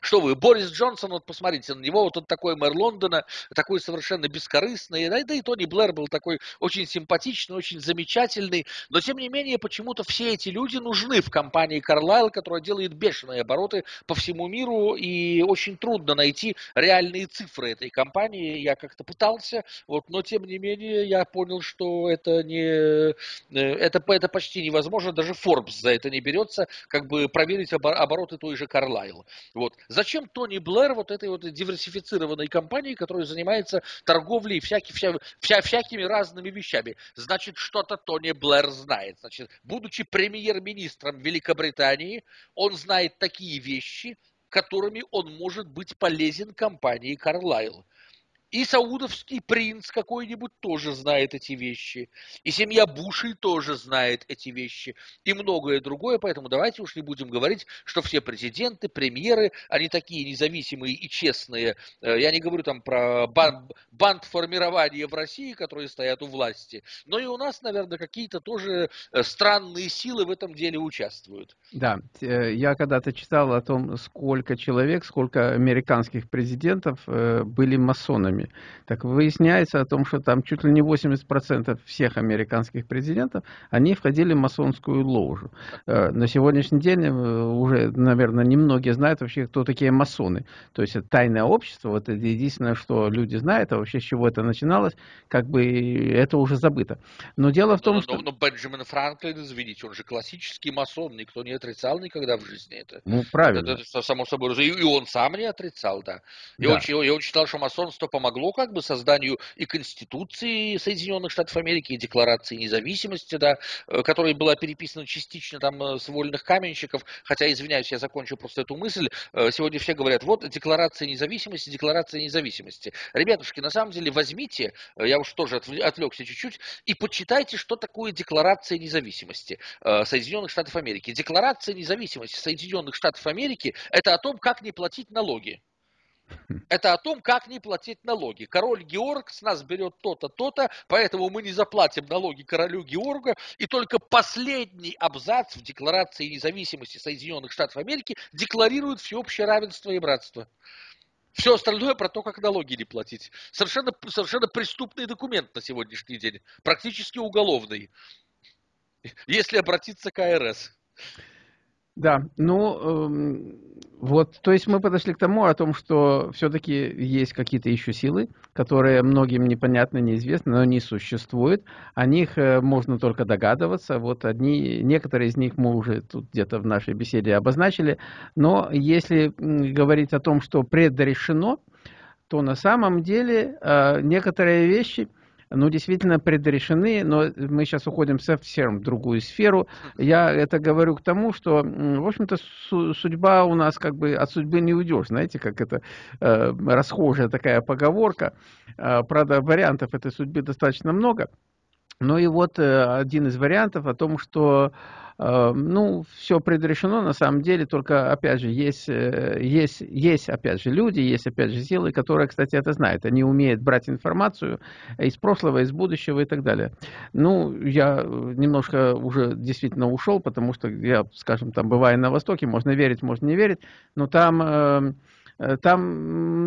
что вы, Борис Джонсон, вот посмотрите на него, вот он такой мэр Лондона, такой совершенно бескорыстный, да, да и Тони Блэр был такой очень симпатичный, очень замечательный, но тем не менее почему-то все эти люди нужны в компании Carlyle, которая делает бешеные обороты по всему миру, и очень трудно найти реальные цифры этой компании, я как-то пытался, вот, но тем не менее я понял, что это не, э, это, это почти невозможно, даже Forbes за это не берется, как бы проверить обороты той же Carlyle. Вот. Зачем Тони Блэр вот этой вот диверсифицированной компании, которая занимается торговлей всякий, вся, вся, всякими разными вещами? Значит, что-то Тони Блэр знает. Значит, будучи премьер-министром Великобритании, он знает такие вещи, которыми он может быть полезен компании Carlyle. И саудовский принц какой-нибудь тоже знает эти вещи. И семья Бушей тоже знает эти вещи. И многое другое. Поэтому давайте уж не будем говорить, что все президенты, премьеры, они такие независимые и честные. Э, я не говорю там про бан, банд формирования в России, которые стоят у власти. Но и у нас, наверное, какие-то тоже э, странные силы в этом деле участвуют. Да, э, я когда-то читал о том, сколько человек, сколько американских президентов были масонами выборами. Так выясняется о том, что там чуть ли не 80% всех американских президентов, они входили в масонскую ложу. Э, на сегодняшний день э, уже, наверное, немногие знают вообще, кто такие масоны. То есть это тайное общество, вот это единственное, что люди знают, а вообще с чего это начиналось, как бы это уже забыто. Но дело в том, но, что... Но, но Бенджамин Франклин, извините, он же классический масон, никто не отрицал никогда в жизни это. Ну, правильно. Это, это само собой, и он сам не отрицал, да. И, да. Он, и он считал, что масонство помогает помогло как бы созданию и Конституции Соединенных Штатов Америки, и Декларации независимости, да, э, которая была переписана частично там э, с вольных каменщиков, хотя, извиняюсь, я закончу просто эту мысль, сегодня все говорят, вот Декларация независимости, Декларация независимости. Ребятушки, на самом деле возьмите, я уж тоже отвлекся чуть-чуть, и почитайте, что такое Декларация независимости Соединенных Штатов Америки. Декларация независимости Соединенных Штатов Америки – это о том, как не платить налоги. Это о том, как не платить налоги. Король Георг с нас берет то-то, то-то, поэтому мы не заплатим налоги королю Георга. И только последний абзац в Декларации независимости Соединенных Штатов Америки декларирует всеобщее равенство и братство. Все остальное про то, как налоги не платить. Совершенно, совершенно преступный документ на сегодняшний день. Практически уголовный. Если обратиться к АРС. Да, ну, э, вот, то есть мы подошли к тому, о том, что все-таки есть какие-то еще силы, которые многим непонятны, неизвестны, но они существуют. О них э, можно только догадываться. Вот одни, некоторые из них мы уже тут где-то в нашей беседе обозначили. Но если говорить о том, что предрешено, то на самом деле э, некоторые вещи ну, действительно предрешены, но мы сейчас уходим совсем в другую сферу. Я это говорю к тому, что, в общем-то, судьба у нас как бы от судьбы не уйдешь, знаете, как это э, расхожая такая поговорка. Э, правда, вариантов этой судьбы достаточно много. Ну и вот э, один из вариантов о том, что Э, ну, все предрешено, на самом деле, только, опять же, есть, э, есть, есть, опять же, люди, есть, опять же, силы, которые, кстати, это знают. Они умеют брать информацию из прошлого, из будущего и так далее. Ну, я немножко уже действительно ушел, потому что я, скажем, там, бываю на Востоке, можно верить, можно не верить, но там эм, Э, там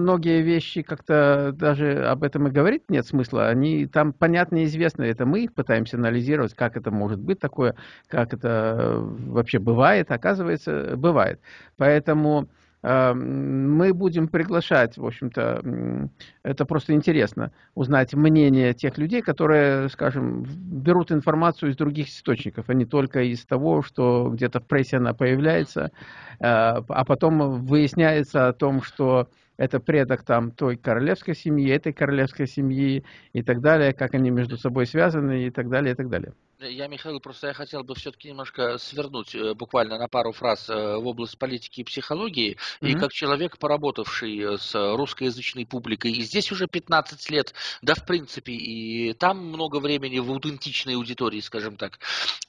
многие вещи как-то даже об этом и говорить нет смысла. Они там понятно и известно. Это мы их пытаемся анализировать, как это может быть такое, как это вообще бывает. Оказывается, бывает. Поэтому мы будем приглашать, в общем-то, это просто интересно, узнать мнение тех людей, которые, скажем, берут информацию из других источников, а не только из того, что где-то в прессе она появляется, э, а потом выясняется о том, что это предок там той королевской семьи, этой королевской семьи и так далее, как они между собой связаны и так далее, и так далее. Я, Михаил, просто я хотел бы все-таки немножко свернуть э, буквально на пару фраз э, в область политики и психологии. Mm-hmm. И как человек, поработавший э, с русскоязычной публикой, и здесь уже 15 лет, да, в принципе, и там много времени в аутентичной аудитории, скажем так,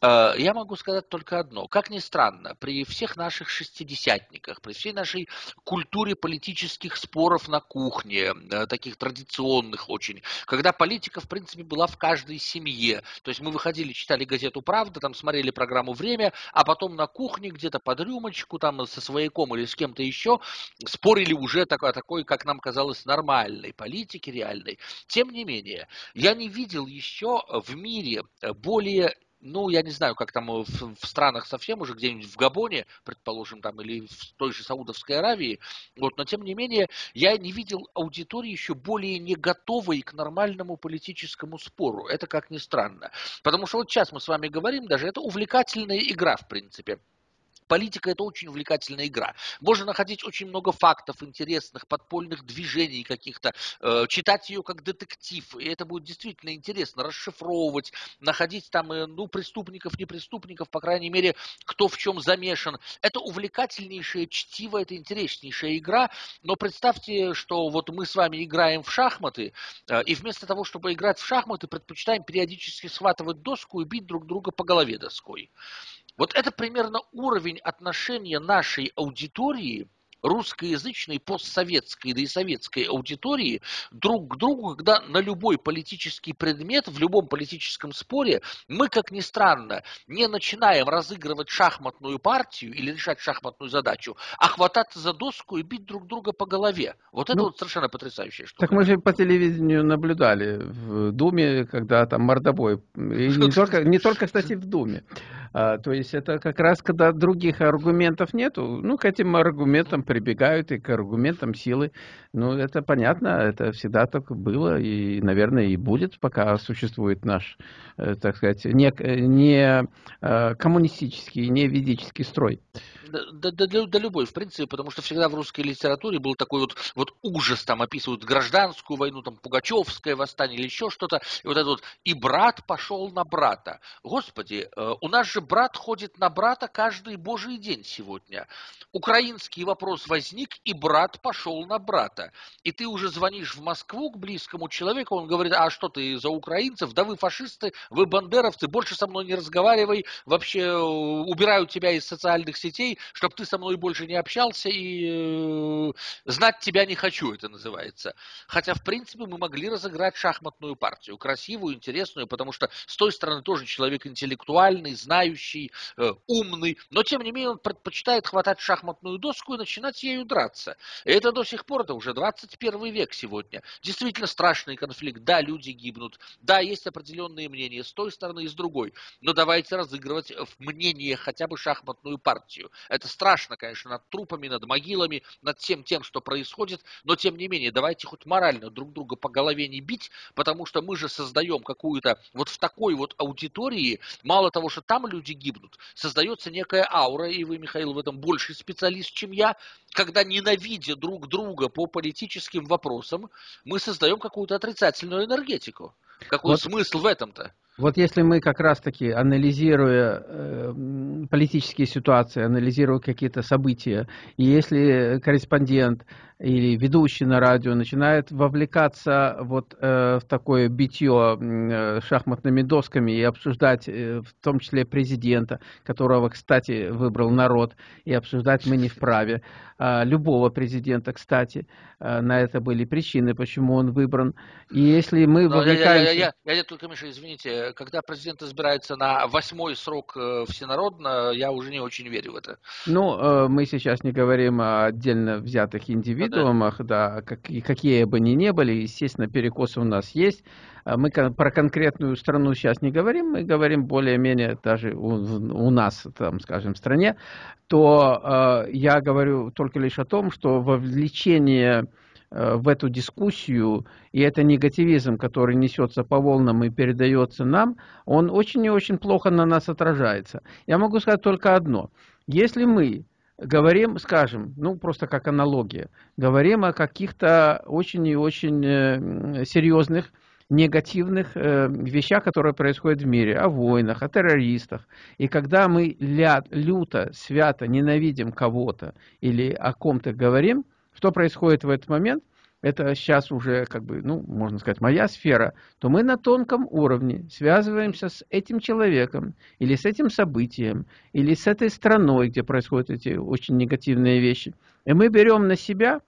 я могу сказать только одно. Как ни странно, при всех наших шестидесятниках, при всей нашей культуре политических споров на кухне, таких традиционных очень, когда политика, в принципе, была в каждой семье, то есть мы выходили читали газету «Правда», там смотрели программу «Время», а потом на кухне где-то под рюмочку, там со свояком или с кем-то еще спорили уже такой, такой, как нам казалось, нормальной политики реальной. Тем не менее, я не видел еще в мире более ну, я не знаю, как там в, в странах совсем уже, где-нибудь в Габоне, предположим, там, или в той же Саудовской Аравии, вот, но тем не менее, я не видел аудитории еще более не готовой к нормальному политическому спору. Это как ни странно. Потому что вот сейчас мы с вами говорим, даже это увлекательная игра, в принципе политика это очень увлекательная игра. Можно находить очень много фактов интересных, подпольных движений каких-то, э, читать ее как детектив, и это будет действительно интересно, расшифровывать, находить там, э, ну, преступников, не преступников, по крайней мере, кто в чем замешан. Это увлекательнейшее чтиво, это интереснейшая игра, но представьте, что вот мы с вами играем в шахматы, э, и вместо того, чтобы играть в шахматы, предпочитаем периодически схватывать доску и бить друг друга по голове доской. Вот это примерно уровень отношения нашей аудитории – русскоязычной, постсоветской, да и советской аудитории друг к другу, когда на любой политический предмет, в любом политическом споре, мы, как ни странно, не начинаем разыгрывать шахматную партию или решать шахматную задачу, а хвататься за доску и бить друг друга по голове. Вот это ну, вот совершенно потрясающая штука. Так мы же по телевидению наблюдали в Думе, когда там мордобой. И не только, не только, кстати, в Думе. А, то есть это как раз, когда других аргументов нету, ну, к этим аргументам прибегают и к аргументам силы. Ну, это понятно, это всегда так было и, наверное, и будет, пока существует наш, э, так сказать, не, не э, коммунистический, не ведический строй да, да, да, да любой, в принципе, потому что всегда в русской литературе был такой вот, вот ужас, там описывают гражданскую войну, там Пугачевское восстание или еще что-то, и вот это вот, и брат пошел на брата. Господи, э, у нас же брат ходит на брата каждый божий день сегодня. Украинский вопрос возник, и брат пошел на брата. И ты уже звонишь в Москву к близкому человеку, он говорит, а что ты за украинцев? Да вы фашисты, вы бандеровцы, больше со мной не разговаривай, вообще э, убираю тебя из социальных сетей, чтобы ты со мной больше не общался и э, знать тебя не хочу, это называется. Хотя, в принципе, мы могли разыграть шахматную партию, красивую, интересную, потому что с той стороны тоже человек интеллектуальный, знающий, э, умный, но, тем не менее, он предпочитает хватать шахматную доску и начинать ею драться. И это до сих пор, это уже 21 век сегодня. Действительно страшный конфликт. Да, люди гибнут. Да, есть определенные мнения с той стороны и с другой. Но давайте разыгрывать в мнение хотя бы шахматную партию. Это страшно, конечно, над трупами, над могилами, над всем тем, что происходит, но тем не менее, давайте хоть морально друг друга по голове не бить, потому что мы же создаем какую-то, вот в такой вот аудитории, мало того, что там люди гибнут, создается некая аура, и вы, Михаил, в этом больший специалист, чем я, когда, ненавидя друг друга по политическим вопросам, мы создаем какую-то отрицательную энергетику. Какой вот. смысл в этом-то? Вот если мы как раз-таки, анализируя э, политические ситуации, анализируя какие-то события, и если корреспондент или ведущий на радио начинает вовлекаться вот э, в такое битье э, шахматными досками и обсуждать э, в том числе президента, которого, кстати, выбрал народ, и обсуждать мы не вправе, э, любого президента, кстати, э, на это были причины, почему он выбран. И если мы Но вовлекаемся... Я, я, я, я, я только, Миша, извините, когда президент избирается на восьмой срок э, всенародно, я уже не очень верю в это. Ну, э, мы сейчас не говорим о отдельно взятых индивидуумах, индивидуумах, да, какие, какие бы ни были, естественно, перекосы у нас есть. Мы про конкретную страну сейчас не говорим, мы говорим более-менее даже у, у нас, там, скажем, в стране, то э, я говорю только лишь о том, что вовлечение э, в эту дискуссию, и это негативизм, который несется по волнам и передается нам, он очень и очень плохо на нас отражается. Я могу сказать только одно. Если мы говорим, скажем, ну просто как аналогия, говорим о каких-то очень и очень э, серьезных негативных э, вещах, которые происходят в мире, о войнах, о террористах. И когда мы ля, люто, свято ненавидим кого-то или о ком-то говорим, что происходит в этот момент? это сейчас уже, как бы, ну, можно сказать, моя сфера, то мы на тонком уровне связываемся с этим человеком, или с этим событием, или с этой страной, где происходят эти очень негативные вещи. И мы берем на себя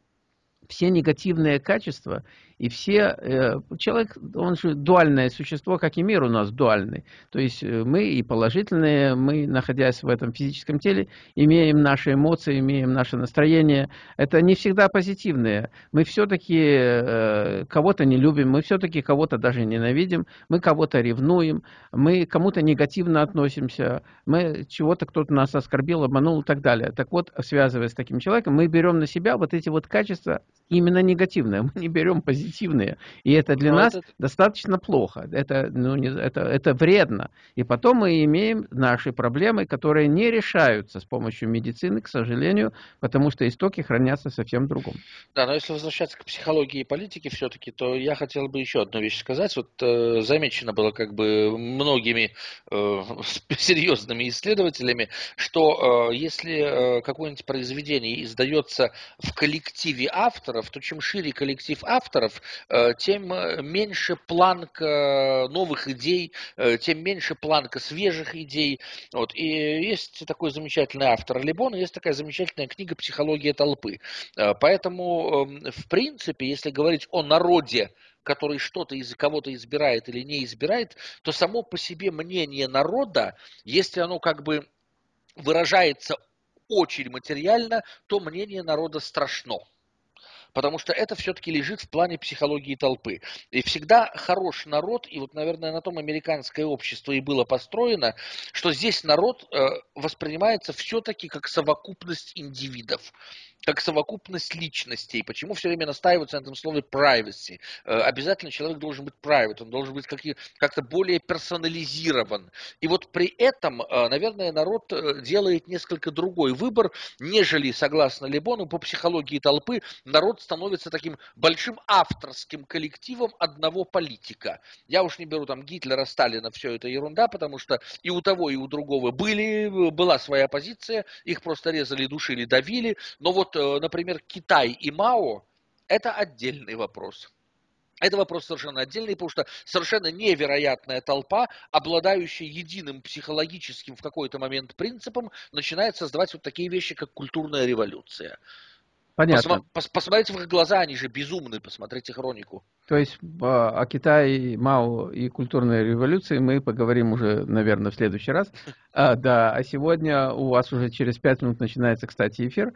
все негативные качества и все, э, человек, он же дуальное существо, как и мир у нас дуальный. То есть э, мы и положительные, мы, находясь в этом физическом теле, имеем наши эмоции, имеем наше настроение. Это не всегда позитивные. Мы все-таки э, кого-то не любим, мы все-таки кого-то даже ненавидим, мы кого-то ревнуем, мы кому-то негативно относимся, мы чего-то кто-то нас оскорбил, обманул и так далее. Так вот, связываясь с таким человеком, мы берем на себя вот эти вот качества именно негативные, мы не берем позитивные. И это для Но нас это... достаточно плохо. Это, ну, не, это, это вредно. И потом мы имеем наши проблемы, которые не решаются с помощью медицины, к сожалению, потому что истоки хранятся совсем другом. Да, но если возвращаться к психологии и политике все-таки, то я хотел бы еще одну вещь сказать. Вот э, замечено было как бы многими э, серьезными исследователями, что э, если э, какое-нибудь произведение издается в коллективе авторов, то чем шире коллектив авторов, Э, тем э, меньше планка новых идей, э, тем меньше планка свежих идей. Вот. И есть такой замечательный автор Лебон, есть такая замечательная книга «Психология толпы». Поэтому, эм, в принципе, если говорить о народе, который что-то из кого-то избирает или не избирает, то само по себе мнение народа, если оно как бы выражается очень материально, то мнение народа страшно. Потому что это все-таки лежит в плане психологии толпы. И всегда хорош народ, и вот, наверное, на том американское общество и было построено, что здесь народ э, воспринимается все-таки как совокупность индивидов как совокупность личностей. Почему все время настаиваются на этом слове privacy? Э, обязательно человек должен быть private, он должен быть как-то более персонализирован. И вот при этом, э, наверное, народ э, делает несколько другой выбор, нежели, согласно Лебону, по психологии толпы, народ становится таким большим авторским коллективом одного политика. Я уж не беру там Гитлера, Сталина, все это ерунда, потому что и у того, и у другого были, была своя позиция, их просто резали, душили, давили, но вот Э, например, Китай и Мао, это отдельный вопрос. Это вопрос совершенно отдельный, потому что совершенно невероятная толпа, обладающая единым психологическим в какой-то момент принципом, начинает создавать вот такие вещи, как культурная революция. Понятно. Пос, посмотрите в их глаза, они же безумны, посмотрите хронику. То есть а, о Китае, Мао и культурной революции мы поговорим уже, наверное, в следующий раз. А, да, а сегодня у вас уже через пять минут начинается, кстати, эфир.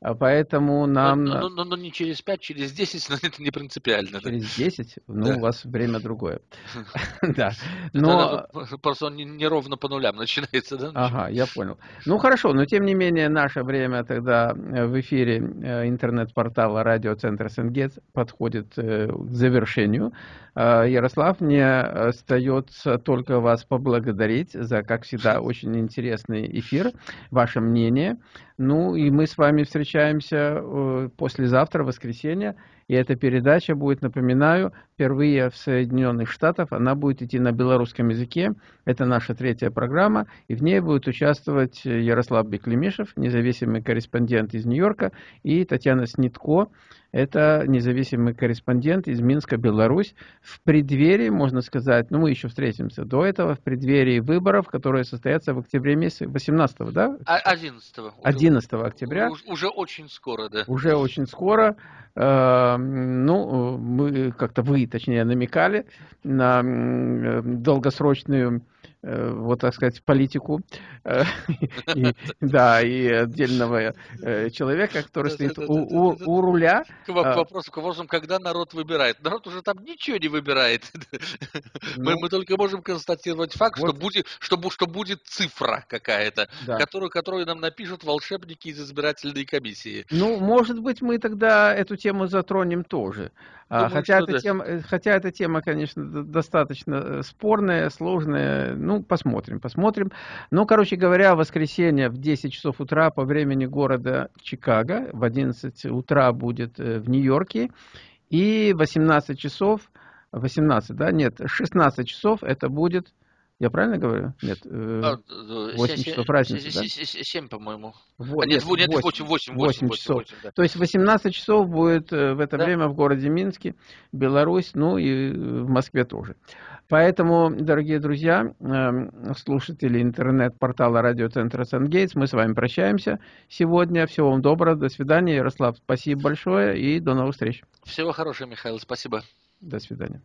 А поэтому нам... Но, но, но, но не через 5, через 10, но это не принципиально. Через 10? Ну, да. у вас время другое. Да. Но... Просто он не ровно по нулям начинается, да? Ага, я понял. Ну, хорошо, но тем не менее наше время тогда э, в эфире э, интернет-портала радиоцентра Сенгет подходит э, к завершению. Ярослав, мне остается только вас поблагодарить за, как всегда, очень интересный эфир, ваше мнение. Ну и мы с вами встречаемся э, послезавтра, воскресенье. И эта передача будет, напоминаю, впервые в Соединенных Штатах. Она будет идти на белорусском языке. Это наша третья программа. И в ней будет участвовать Ярослав Беклемишев, независимый корреспондент из Нью-Йорка, и Татьяна Снитко, это независимый корреспондент из Минска, Беларусь. В преддверии, можно сказать, ну мы еще встретимся до этого, в преддверии выборов, которые состоятся в октябре месяце, 18 да? 11 -го. 11 октября. Уже, уже очень скоро, да. Уже очень скоро. Э, ну, мы как-то вы, точнее, намекали на долгосрочную Э, вот так сказать, политику, э, и, да, и отдельного э, человека, который стоит у, у, у руля. К а вопросу, к вопросу, когда народ выбирает. Народ уже там ничего не выбирает. Ну, мы, мы только можем констатировать факт, вот. что, будет, что, что будет цифра какая-то, да. которую, которую нам напишут волшебники из избирательной комиссии. Ну, может быть, мы тогда эту тему затронем тоже. А, Думаю, хотя, эта да. тема, хотя эта тема, конечно, достаточно спорная, сложная, ну, посмотрим, посмотрим. Ну, короче говоря, в воскресенье в 10 часов утра по времени города Чикаго, в 11 утра будет э, в Нью-Йорке, и 18 часов, 18, да, нет, 16 часов это будет я правильно говорю? Нет, 8 а, часов разницы, 7, да? по-моему. Вот, а, нет, нет, 8, 8, 8, 8 часов. 8, да. То есть 18 часов будет э, в это да? время в городе Минске, Беларусь, ну и в Москве тоже. Поэтому, дорогие друзья, эм, слушатели интернет-портала радиоцентра Сангейтс, мы с вами прощаемся сегодня. Всего вам доброго, до свидания. Ярослав, спасибо большое и до новых встреч. Всего хорошего, Михаил, спасибо. До свидания.